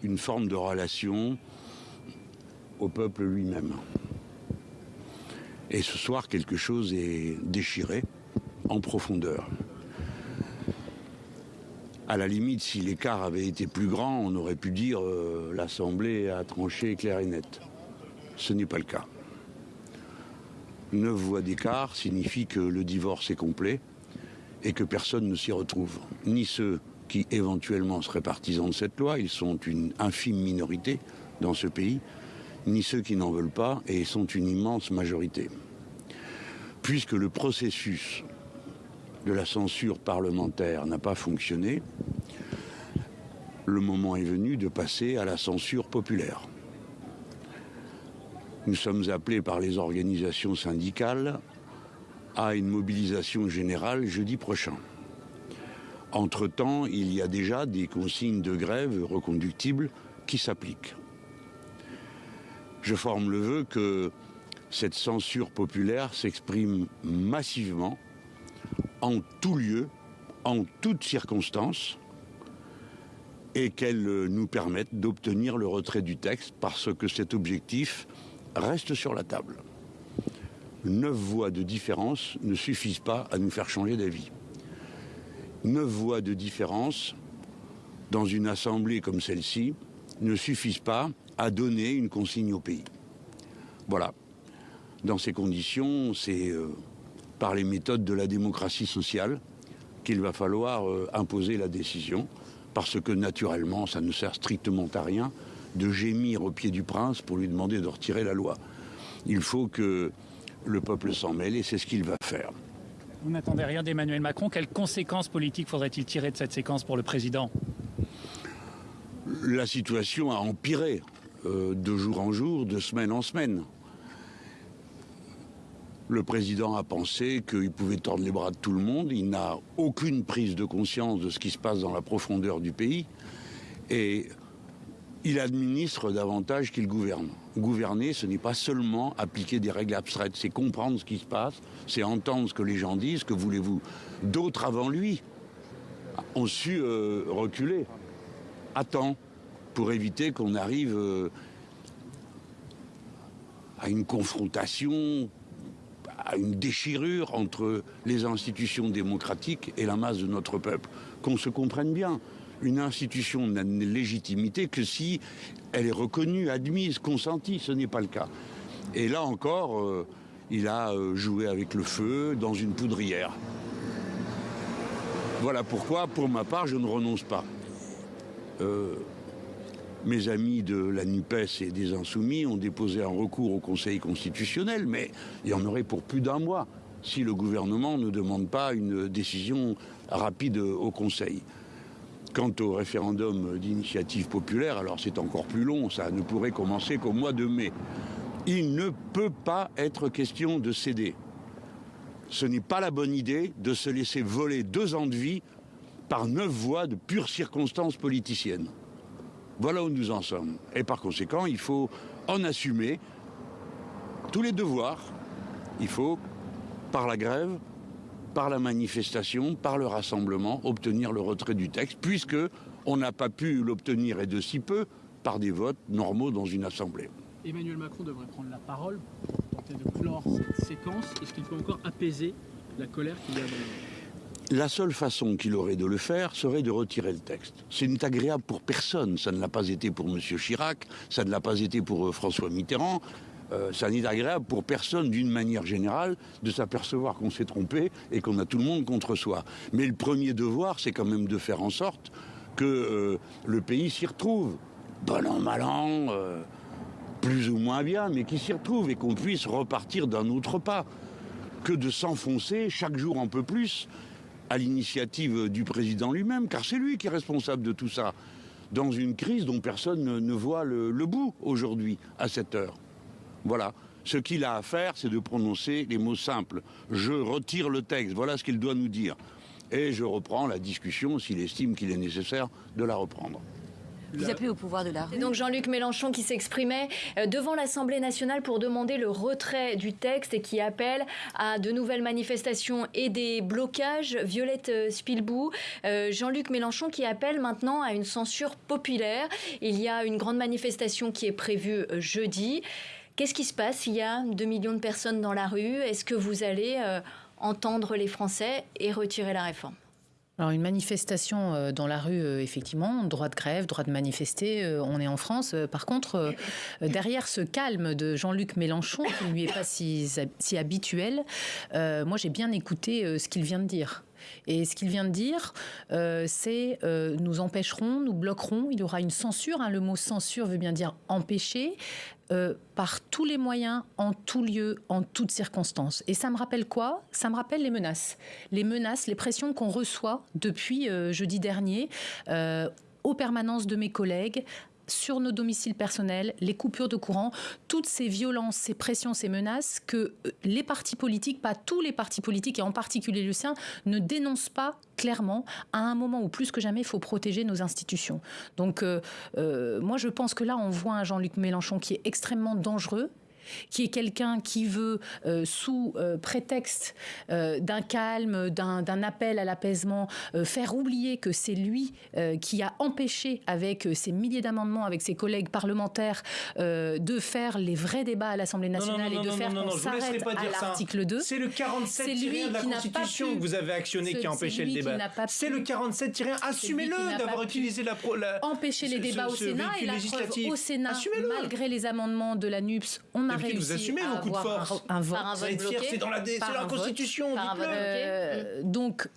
une forme de relation au peuple lui-même. Et ce soir, quelque chose est déchiré en profondeur. À la limite, si l'écart avait été plus grand, on aurait pu dire euh, l'Assemblée a tranché clair et net. Ce n'est pas le cas. Neuf voix d'écart signifie que le divorce est complet et que personne ne s'y retrouve. Ni ceux qui éventuellement seraient partisans de cette loi, ils sont une infime minorité dans ce pays, ni ceux qui n'en veulent pas, et sont une immense majorité. Puisque le processus de la censure parlementaire n'a pas fonctionné, le moment est venu de passer à la censure populaire. Nous sommes appelés par les organisations syndicales à une mobilisation générale jeudi prochain. Entre-temps, il y a déjà des consignes de grève reconductibles qui s'appliquent. Je forme le vœu que cette censure populaire s'exprime massivement, en tout lieu, en toutes circonstances, et qu'elle nous permette d'obtenir le retrait du texte parce que cet objectif reste sur la table. Neuf voix de différence ne suffisent pas à nous faire changer d'avis. Neuf voix de différence dans une assemblée comme celle-ci ne suffisent pas à donner une consigne au pays. Voilà. Dans ces conditions, c'est euh, par les méthodes de la démocratie sociale qu'il va falloir euh, imposer la décision, parce que naturellement, ça ne sert strictement à rien de gémir au pied du prince pour lui demander de retirer la loi. Il faut que le peuple s'en mêle et c'est ce qu'il va faire. Vous n'attendez rien d'Emmanuel Macron. Quelles conséquences politiques faudrait-il tirer de cette séquence pour le président? La situation a empiré euh, de jour en jour, de semaine en semaine. Le président a pensé qu'il pouvait tordre les bras de tout le monde. Il n'a aucune prise de conscience de ce qui se passe dans la profondeur du pays. Et il administre davantage qu'il gouverne. Gouverner, ce n'est pas seulement appliquer des règles abstraites, c'est comprendre ce qui se passe, c'est entendre ce que les gens disent, que voulez-vous. D'autres avant lui? Ont su euh, reculer temps pour éviter qu'on arrive euh, à une confrontation à une déchirure entre les institutions démocratiques et la masse de notre peuple. Qu'on se comprenne bien. Une institution n'a de légitimité que si elle est reconnue, admise, consentie. Ce n'est pas le cas. Et là encore, euh, il a euh, joué avec le feu dans une poudrière. Voilà pourquoi, pour ma part, je ne renonce pas. Mes amis de la NUPES et des Insoumis ont déposé un recours au Conseil constitutionnel, mais il y en aurait pour plus d'un mois si le gouvernement ne demande pas une décision rapide au Conseil. Quant au référendum d'initiative populaire, alors c'est encore plus long, ça ne pourrait commencer qu'au mois de mai. Il ne peut pas être question de céder. Ce n'est pas la bonne idée de se laisser voler deux ans de vie par neuf voix de pures circonstances politiciennes. Voilà où nous en sommes. Et par conséquent, il faut en assumer tous les devoirs. Il faut, par la grève, par la manifestation, par le rassemblement, obtenir le retrait du texte, puisque on n'a pas pu l'obtenir et de si peu par des votes normaux dans une assemblée. Emmanuel Macron devrait prendre la parole pour tenter de clore cette séquence. Est-ce qu'il peut encore apaiser la colère qu'il y a dans la seule façon qu'il aurait de le faire serait de retirer le texte. Ce n'est agréable pour personne. Ça ne l'a pas été pour M. Chirac, ça ne l'a pas été pour euh, François Mitterrand. Euh, ça n'est agréable pour personne d'une manière générale de s'apercevoir qu'on s'est trompé et qu'on a tout le monde contre soi. Mais le premier devoir, c'est quand même de faire en sorte que euh, le pays s'y retrouve. Bon an, mal an, plus ou moins bien, mais qu'il s'y retrouve et qu'on puisse repartir d'un autre pas que de s'enfoncer chaque jour un peu plus à l'initiative du président lui-même, car c'est lui qui est responsable de tout ça, dans une crise dont personne ne, voit le, le bout aujourd'hui, à cette heure. Voilà. Ce qu'il a à faire, c'est de prononcer les mots simples. Je retire le texte, voilà ce qu'il doit nous dire. Et je reprends la discussion s'il estime qu'il est nécessaire de la reprendre. Vous appelez au pouvoir de la rue. Donc Jean-Luc Mélenchon qui s'exprimait euh, devant l'Assemblée nationale pour demander le retrait du texte et qui appelle à de nouvelles manifestations et des blocages. Violette euh, Spilbou, euh, Jean-Luc Mélenchon qui appelle maintenant à une censure populaire. Il y a une grande manifestation qui est prévue jeudi. Qu'est-ce qui se passe? Il y a 2 millions de personnes dans la rue. Est-ce que vous allez entendre les Français et retirer la réforme? Alors une manifestation euh, dans la rue, euh, effectivement, droit de grève, droit de manifester, euh, on est en France. Par contre, derrière ce calme de Jean-Luc Mélenchon, qui ne lui est pas si, si habituel, moi j'ai bien écouté ce qu'il vient de dire. Et ce qu'il vient de dire, c'est nous empêcherons, nous bloquerons, il y aura une censure. Hein. le mot censure veut bien dire empêcher. Euh, par tous les moyens, en tout lieu, en toutes circonstances. Et ça me rappelle quoi? Ça me rappelle les menaces. Les menaces, les pressions qu'on reçoit depuis euh, jeudi dernier. Euh, aux permanences de mes collègues, sur nos domiciles personnels, les coupures de courant, toutes ces violences, ces pressions, ces menaces que euh, les partis politiques, pas tous les partis politiques et en particulier le sien, ne dénoncent pas clairement à un moment où plus que jamais il faut protéger nos institutions. Donc euh, euh, moi je pense que là on voit un Jean-Luc Mélenchon qui est extrêmement dangereux qui est quelqu'un qui veut, euh, sous euh, prétexte euh, d'un calme, d'un appel à l'apaisement, faire oublier que c'est lui qui a empêché, avec ses milliers d'amendements, avec ses collègues parlementaires, de faire les vrais débats à l'Assemblée nationale et de faire qu'on s'arrête à l'article 2. C'est le 47 tiré de la Constitution que vous avez actionné qui a empêché le débat. C'est le 47 tiré. Assumez-le d'avoir utilisé la, la, empêcher les débats au Sénat et la preuve au Sénat, malgré les amendements de la NUPS, on a vous assumez vos coups de force. Un, vote. C'est dans la, la Constitution. Euh, donc,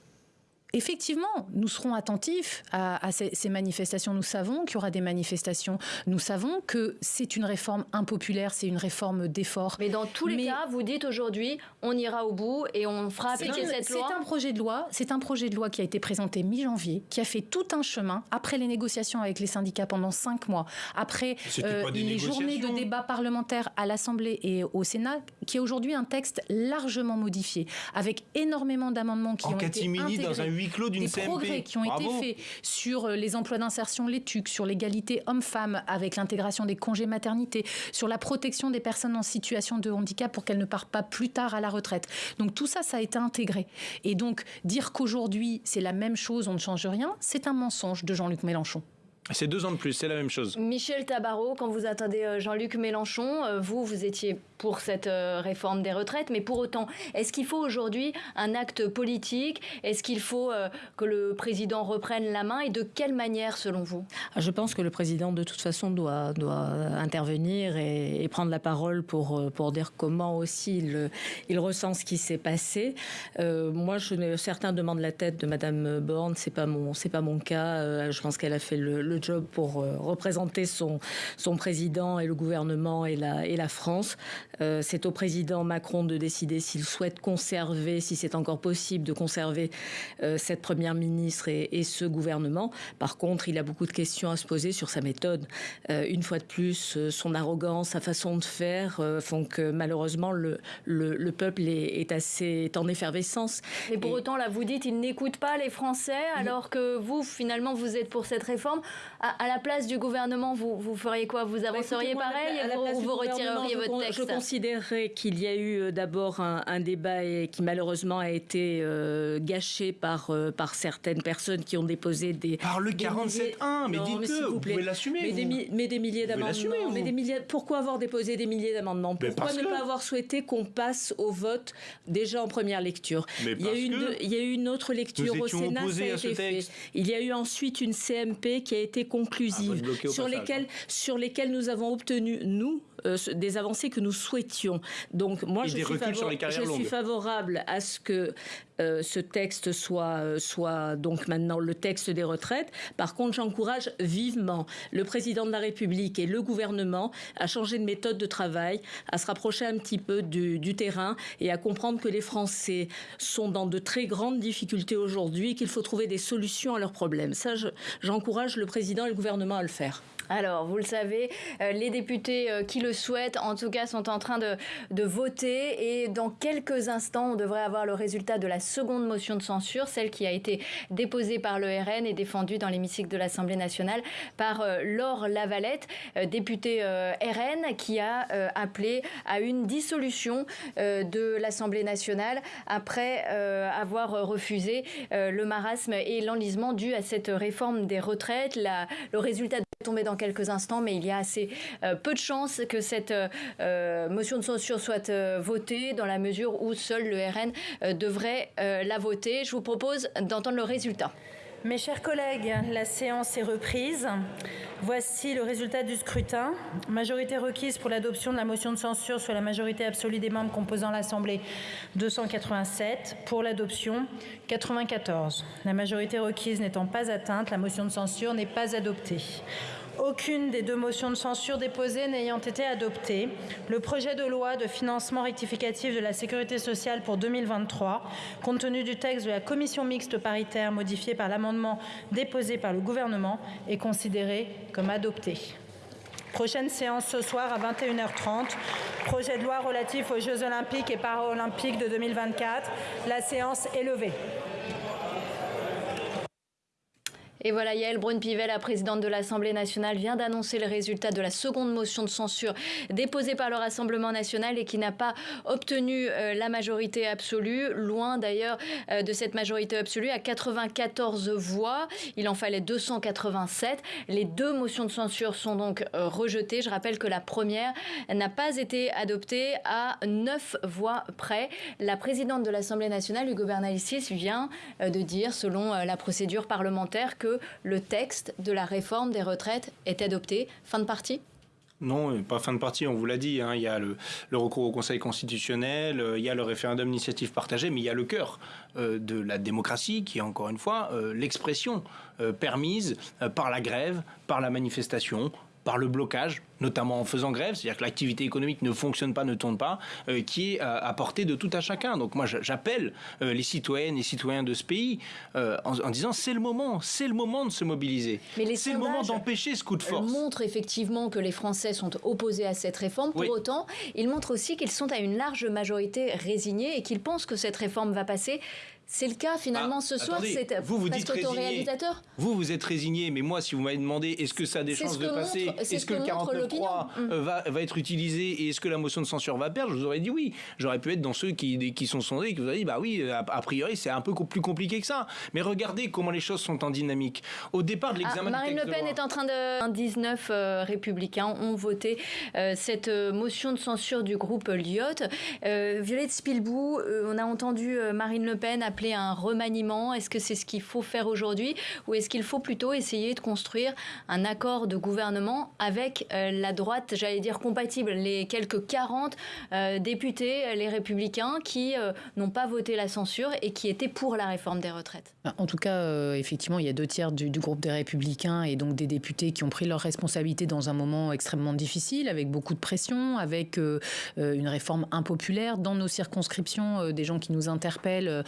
effectivement, nous serons attentifs à, ces, manifestations. Nous savons qu'il y aura des manifestations. Nous savons que c'est une réforme impopulaire, c'est une réforme d'effort. Mais dans tous les cas, vous dites aujourd'hui, on ira au bout et on fera appliquer cette loi. C'est un projet de loi. C'est un projet de loi qui a été présenté mi-janvier, qui a fait tout un chemin après les négociations avec les syndicats pendant cinq mois, après euh, les journées de débat parlementaire à l'Assemblée et au Sénat, qui est aujourd'hui un texte largement modifié, avec énormément d'amendements qui ont été intégrés. dans un des progrès qui ont été faits sur euh, les emplois d'insertion, les TUC, sur l'égalité homme-femme avec l'intégration des congés maternité, sur la protection des personnes en situation de handicap pour qu'elles ne partent pas plus tard à la retraite. Donc tout ça, ça a été intégré. Et donc dire qu'aujourd'hui c'est la même chose, on ne change rien, c'est un mensonge de Jean-Luc Mélenchon. C'est deux ans de plus, c'est la même chose. Michel Tabarot, quand vous attendez euh, Jean-Luc Mélenchon, euh, vous, vous étiez pour cette euh, réforme des retraites, mais pour autant, est-ce qu'il faut aujourd'hui un acte politique? Est-ce qu'il faut que le président reprenne la main? Et de quelle manière, selon vous? Ah, Je pense que le président, de toute façon, doit, doit intervenir et, prendre la parole pour, pour dire comment aussi il, il ressent ce qui s'est passé. moi, je, certains demandent la tête de Madame Borne, c'est pas mon, c'est pas mon cas. je pense qu'elle a fait le le job pour euh, représenter son, son président et le gouvernement et la, et la France. Euh, c'est au président Macron de décider s'il souhaite conserver, si c'est encore possible de conserver euh, cette première ministre et, ce gouvernement. Par contre, il a beaucoup de questions à se poser sur sa méthode. une fois de plus, son arrogance, sa façon de faire font que malheureusement le, le, peuple est, est, assez est en effervescence. Mais pour autant, là, vous dites, il n'écoute pas les Français, alors que vous, finalement, vous êtes pour cette réforme. À, la place du gouvernement, vous, vous feriez quoi? Vous bah, avanceriez pareil ou vous retireriez votre texte? Je considérerais qu'il y a eu d'abord un, débat qui malheureusement a été gâché par, par certaines personnes qui ont déposé des... Par le 47.1, mais dites-le, vous, pouvez l'assumer. Mais, des, mais des milliers d'amendements. Mais des milliers, pourquoi avoir déposé des milliers d'amendements? Pourquoi ne pas avoir souhaité qu'on passe au vote déjà en première lecture? Il, y a eu une, il y a eu une autre lecture au Sénat, ça a été fait. Il y a eu ensuite une CMP qui a été ah, sur, lesquelles, hein. sur lesquelles nous avons obtenu, nous, euh, des avancées que nous souhaitions. Donc moi, je, suis, je suis, favorable à ce que euh, ce texte soit, euh, soit donc maintenant le texte des retraites. Par contre, j'encourage vivement le président de la République et le gouvernement à changer de méthode de travail, à se rapprocher un petit peu du, du terrain et à comprendre que les Français sont dans de très grandes difficultés aujourd'hui et qu'il faut trouver des solutions à leurs problèmes. Ça, j'encourage le président et le gouvernement à le faire. Alors, vous le savez, euh, les députés euh, qui le souhaitent, en tout cas, sont en train de, voter. Et dans quelques instants, on devrait avoir le résultat de la seconde motion de censure, celle qui a été déposée par le RN et défendue dans l'hémicycle de l'Assemblée nationale par euh, Laure Lavalette, députée RN, qui a appelé à une dissolution de l'Assemblée nationale après avoir refusé le marasme et l'enlisement dû à cette réforme des retraites. le résultat dans quelques instants, mais il y a assez euh, peu de chances que cette euh, euh, motion de censure soit votée dans la mesure où seul le RN devrait la voter. Je vous propose d'entendre le résultat. Mes chers collègues, la séance est reprise. Voici le résultat du scrutin. Majorité requise pour l'adoption de la motion de censure sur la majorité absolue des membres composant l'Assemblée 287. Pour l'adoption 94. La majorité requise n'étant pas atteinte, la motion de censure n'est pas adoptée. Aucune des deux motions de censure déposées n'ayant été adoptée, le projet de loi de financement rectificatif de la sécurité sociale pour 2023, compte tenu du texte de la commission mixte paritaire modifié par l'amendement déposé par le gouvernement, est considéré comme adopté. Prochaine séance ce soir à 21h30. Projet de loi relatif aux Jeux olympiques et paralympiques de 2024. La séance est levée. Et voilà, Yael Braun-Pivet, la présidente de l'Assemblée nationale, vient d'annoncer le résultat de la seconde motion de censure déposée par le Rassemblement national et qui n'a pas obtenu euh, la majorité absolue, loin d'ailleurs euh, de cette majorité absolue, à 94 voix. Il en fallait 287. Les deux motions de censure sont donc euh, rejetées. Je rappelle que la première n'a pas été adoptée à 9 voix près. La présidente de l'Assemblée nationale, Hugo Bernalicis, vient de dire, selon la procédure parlementaire, que le texte de la réforme des retraites est adopté. Fin de partie? Non, pas fin de partie, on vous l'a dit. Hein. il y a le, recours au Conseil constitutionnel, euh, il y a le référendum d'initiative partagée, mais il y a le cœur euh, de la démocratie qui est encore une fois euh, l'expression permise par la grève, par la manifestation, par le blocage, notamment en faisant grève, c'est-à-dire que l'activité économique ne fonctionne pas, ne tourne pas, euh, qui est euh, à portée de tout à chacun. Donc moi, j'appelle euh, les citoyennes et citoyens de ce pays en, disant c'est le moment, c'est le moment de se mobiliser. C'est le moment d'empêcher ce coup de force. montre effectivement que les Français sont opposés à cette réforme. Pour autant, il montre aussi qu'ils sont à une large majorité résignés et qu'ils pensent que cette réforme va passer. C'est le cas finalement ah, ce soir. C'est vous vous dites résigné. Vous vous êtes résigné, mais moi, si vous m'avez demandé est-ce que ça a des chances de passer, est-ce que, le 49.3 euh, va, va, être utilisé et est-ce que la motion de censure va perdre, je vous aurais dit oui. J'aurais pu être dans ceux qui, qui sont sondés et qui vous auraient dit bah oui, a, priori c'est un peu plus compliqué que ça. Mais regardez comment les choses sont en dynamique. Au départ de ah, l'examen. Marine Le Pen est en train de 19 euh, républicains ont voté euh, cette motion de censure du groupe Lyot. Violette Spilbou, on a entendu Marine Le Pen appeler un remaniement. Est-ce que c'est ce qu'il faut faire aujourd'hui Ou est-ce qu'il faut plutôt essayer de construire un accord de gouvernement avec euh, la droite, j'allais dire compatible, les quelques 40 euh, députés, les républicains, qui euh, n'ont pas voté la censure et qui étaient pour la réforme des retraites? Bah, En tout cas, effectivement, il y a deux tiers du, groupe des républicains et donc des députés qui ont pris leurs responsabilités dans un moment extrêmement difficile, avec beaucoup de pression, avec une réforme impopulaire dans nos circonscriptions, des gens qui nous interpellent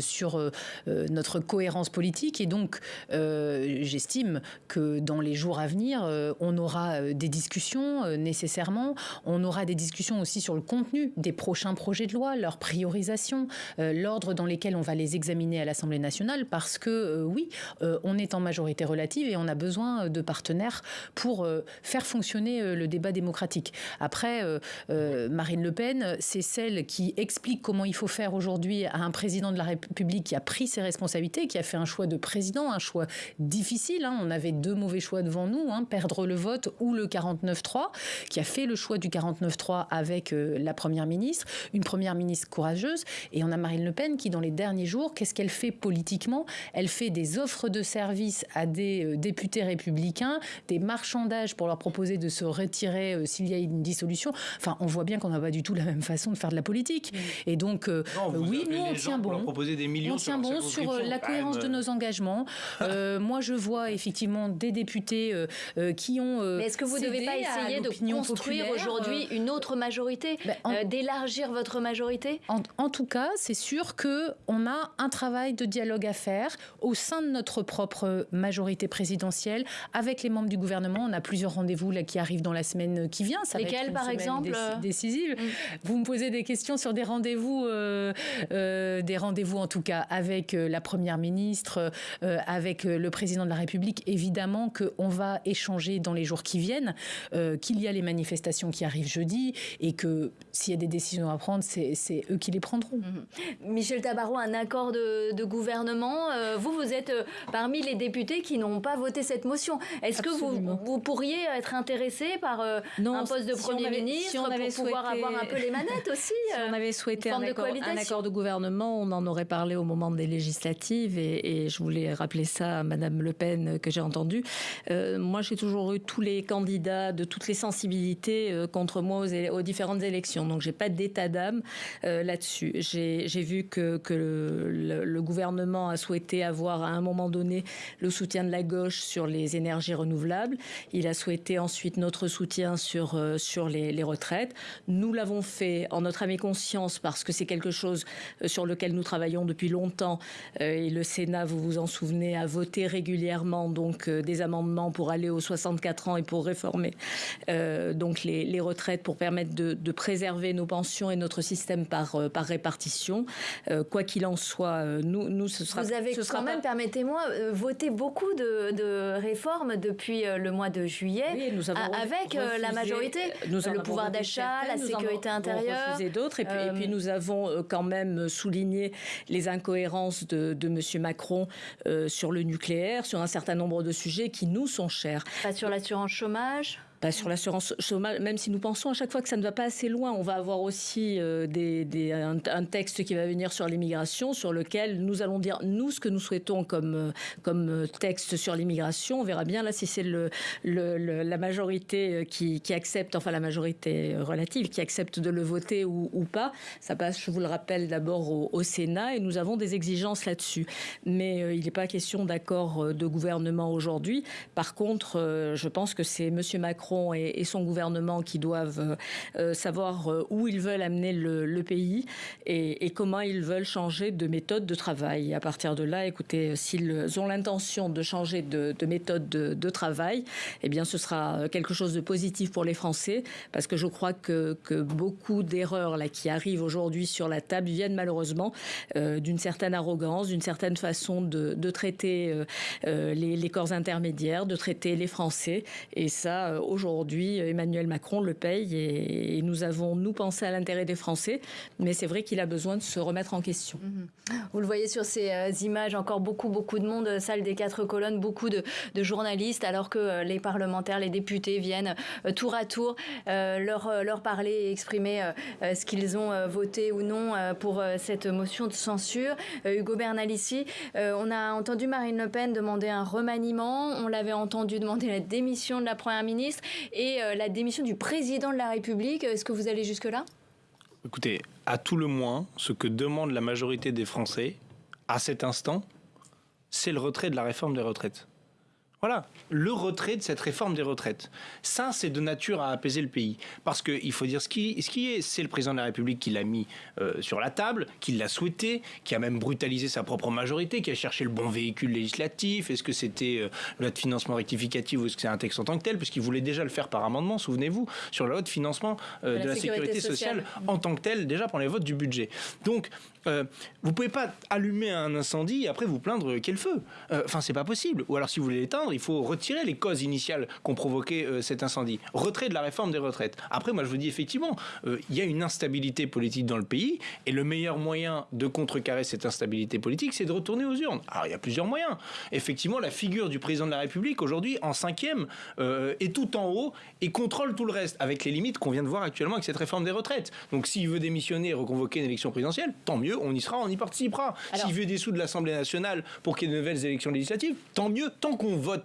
sur notre cohérence politique. Et donc, j'estime que dans les jours à venir, on aura des discussions nécessairement. On aura des discussions aussi sur le contenu des prochains projets de loi, leur priorisation, l'ordre dans lesquels on va les examiner à l'Assemblée nationale, parce que oui, on est en majorité relative et on a besoin de partenaires pour faire fonctionner le débat démocratique. Après, Marine Le Pen, c'est celle qui explique comment il faut faire aujourd'hui à un président de la République qui a pris ses responsabilités, qui a fait un choix de président, un choix difficile. Hein. On avait deux mauvais choix devant nous, hein, perdre le vote ou le 49-3, qui a fait le choix du 49-3 avec euh, la Première ministre, une Première ministre courageuse. Et on a Marine Le Pen qui, dans les derniers jours, qu'est-ce qu'elle fait politiquement? Elle fait des offres de services à des euh, députés républicains, des marchandages pour leur proposer de se retirer euh, s'il y a une dissolution. Enfin, on voit bien qu'on n'a pas du tout la même façon de faire de la politique. Et donc, oui, nous, on tient bon. Des millions on tient bon sur euh, la cohérence de nos engagements. [laughs] Euh, moi, je vois effectivement des députés qui ont. Mais est-ce que vous ne devez pas essayer de construire aujourd'hui une autre majorité, ben, d'élargir votre majorité? En, en, tout cas, c'est sûr que on a un travail de dialogue à faire au sein de notre propre majorité présidentielle avec les membres du gouvernement. On a plusieurs rendez-vous là qui arrivent dans la semaine qui vient. Ça Lesquels, par exemple? Décisive. Mm. Vous me posez des questions sur des rendez-vous, euh, euh, des rendez-vous en tout cas avec euh, la première ministre, avec le président de la République. Évidemment qu'on va échanger dans les jours qui viennent, qu'il y a les manifestations qui arrivent jeudi et que s'il y a des décisions à prendre, c'est eux qui les prendront. Mm-hmm. Michel Tabarot, un accord de, gouvernement. vous, vous êtes parmi les députés qui n'ont pas voté cette motion. Est-ce que vous, vous, pourriez être intéressé par un poste de Premier ministre si on avait pour pouvoir avoir un peu les manettes aussi. [laughs] Si on avait souhaité un accord, un accord, de gouvernement, on en aurait parlé au moment des législatives et, je voulais rappeler ça à Madame Le Pen que j'ai entendu. Euh, moi, j'ai toujours eu tous les candidats de toutes les sensibilités euh, contre moi aux, différentes élections, donc j'ai pas d'état d'âme euh, là-dessus. J'ai vu que, le, gouvernement a souhaité avoir à un moment donné le soutien de la gauche sur les énergies renouvelables. Il a souhaité ensuite notre soutien sur sur les, les retraites. Nous l'avons fait en notre âme et conscience parce que c'est quelque chose euh, sur lequel nous travaillons depuis longtemps. Euh, et le Sénat, vous vous en souvenez, a voté régulièrement donc euh, des amendements pour aller aux 64 ans et pour réformer donc les, retraites pour permettre de, préserver nos pensions et notre système par, par répartition. quoi qu'il en soit, nous, nous ce sera. Vous avez quand même, permettez-moi, voté beaucoup de, réformes depuis le mois de juillet nous avons avec la majorité, nous le pouvoir d'achat, la sécurité intérieure. et d'autres. Et, et, puis euh, nous avons euh, quand même souligné les incohérences de, M. Macron euh, sur le nucléaire, sur un certain nombre de sujets qui nous sont chers. Sur l'assurance chômage? Pas sur l'assurance chômage, même si nous pensons à chaque fois que ça ne va pas assez loin, on va avoir aussi euh, des, un, texte qui va venir sur l'immigration, sur lequel nous allons dire, nous, ce que nous souhaitons comme, euh, comme texte sur l'immigration. On verra bien là si c'est le, la majorité euh, qui, qui, accepte, enfin la majorité relative, qui accepte de le voter ou, pas. Ça passe, je vous le rappelle, d'abord au, au, Sénat et nous avons des exigences là-dessus. Mais il n'est pas question d'accord de gouvernement aujourd'hui. Par contre, je pense que c'est M. Macron et, son gouvernement qui doivent euh, euh, savoir euh, où ils veulent amener le, pays et, comment ils veulent changer de méthode de travail. à partir de là, écoutez, s'ils ont l'intention de changer de, méthode de, travail, eh bien, ce sera quelque chose de positif pour les Français, parce que je crois que, beaucoup d'erreurs là qui arrivent aujourd'hui sur la table viennent malheureusement d'une certaine arrogance, d'une certaine façon de, traiter les, les, corps intermédiaires, de traiter les Français, et ça, aujourd'hui, Emmanuel Macron le paye et, nous avons, nous, pensé à l'intérêt des Français. Mais c'est vrai qu'il a besoin de se remettre en question. Mhm. Vous le voyez sur ces euh, images, encore beaucoup, beaucoup de monde, euh, salle des quatre colonnes, beaucoup de, journalistes, alors que euh, les parlementaires, les députés viennent tour à tour leur, leur parler et exprimer ce qu'ils ont voté ou non pour cette motion de censure. Hugo Bernalici, on a entendu Marine Le Pen demander un remaniement, on l'avait entendu demander la démission de la Première ministre et euh, la démission du président de la République. Est-ce que vous allez jusque-là? Écoutez, à tout le moins, ce que demande la majorité des Français, à cet instant, c'est le retrait de la réforme des retraites. Voilà, le retrait de cette réforme des retraites. Ça, c'est de nature à apaiser le pays. Parce qu'il faut dire ce qui, ce qui est, c'est le président de la République qui l'a mis euh, sur la table, qui l'a souhaité, qui a même brutalisé sa propre majorité, qui a cherché le bon véhicule législatif. Est-ce que c'était euh, la loi de financement rectificative ou est-ce que c'est un texte en tant que tel? Puisqu'il voulait déjà le faire par amendement, souvenez-vous, sur la loi de financement euh, de, la, sécurité, sociale, en tant que tel, déjà pour les votes du budget. Donc, euh, vous pouvez pas allumer un incendie et après vous plaindre quel feu. Enfin, c'est pas possible. Ou alors, si vous voulez l'éteindre, il faut retirer les causes initiales qu'ont provoqué euh, cet incendie. Retrait de la réforme des retraites. Après, moi, je vous dis effectivement, euh, il y a une instabilité politique dans le pays et le meilleur moyen de contrecarrer cette instabilité politique, c'est de retourner aux urnes. Alors, il y a plusieurs moyens. Effectivement, la figure du président de la République aujourd'hui, en cinquième, euh, est tout en haut et contrôle tout le reste, avec les limites qu'on vient de voir actuellement avec cette réforme des retraites. Donc, s'il veut démissionner et reconvoquer une élection présidentielle, tant mieux, on y sera, on y participera. S'il veut des sous de l'Assemblée nationale pour qu'il y ait de nouvelles élections législatives, tant mieux, tant qu'on vote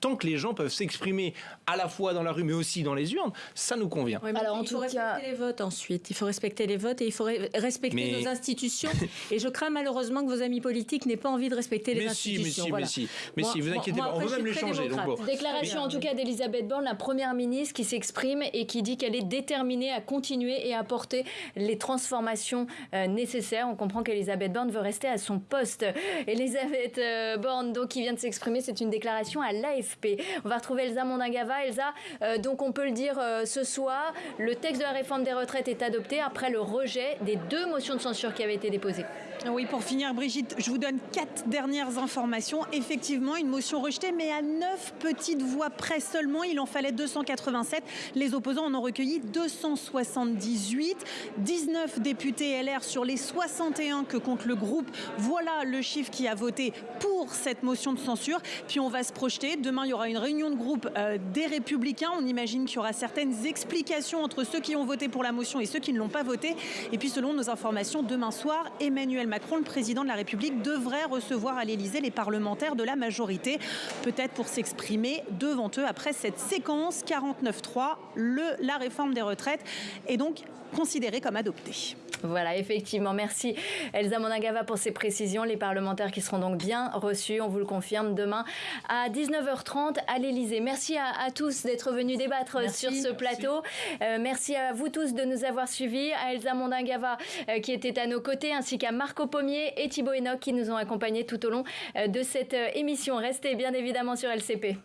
tant que les gens peuvent s'exprimer à la fois dans la rue mais aussi dans les urnes, ça nous convient. Alors, il faut respecter les votes ensuite. Il faut respecter les votes et il faut respecter nos institutions. [laughs] et je crains malheureusement que vos amis politiques n'aient pas envie de respecter les institutions. Mais si, mais si, mais si, vous inquiétez pas, on veut même les changer. Déclaration en tout cas d'Elisabeth Borne, la première ministre, qui s'exprime et qui dit qu'elle est déterminée à continuer et à porter les transformations euh, nécessaires. On comprend qu'Elisabeth Borne veut rester à son poste. Elisabeth euh, Borne, donc, qui vient de s'exprimer, c'est une déclaration à l'AFP. On va retrouver Elsa Mondingava. Elsa, euh, donc on peut le dire euh, ce soir, le texte de la réforme des retraites est adopté après le rejet des deux motions de censure qui avaient été déposées. Oui, pour finir, Brigitte, je vous donne quatre dernières informations. Effectivement, une motion rejetée, mais à neuf petites voix près seulement. Il en fallait 287. Les opposants en ont recueilli 278. 19 députés LR sur les 61 que compte le groupe. Voilà le chiffre qui a voté pour cette motion de censure. Puis on va se projeter. Demain, il y aura une réunion de groupe euh, des Républicains. On imagine qu'il y aura certaines explications entre ceux qui ont voté pour la motion et ceux qui ne l'ont pas voté. Et puis, selon nos informations, demain soir, Emmanuel Macron, le président de la République, devrait recevoir à l'Elysée les parlementaires de la majorité, peut-être pour s'exprimer devant eux après cette séquence 49-3, la réforme des retraites est donc considérée comme adoptée. Voilà, effectivement. Merci Elsa Monagava pour ces précisions. Les parlementaires qui seront donc bien reçus, on vous le confirme, demain à 19h30 à l'Elysée. Merci à, tous d'être venus débattre sur ce plateau. Euh, merci. à vous tous de nous avoir suivis, à Elsa Mondagava euh, qui était à nos côtés, ainsi qu'à Marco Pommier et Thibaut Enoch qui nous ont accompagnés tout au long euh, de cette émission. Restez bien évidemment sur LCP.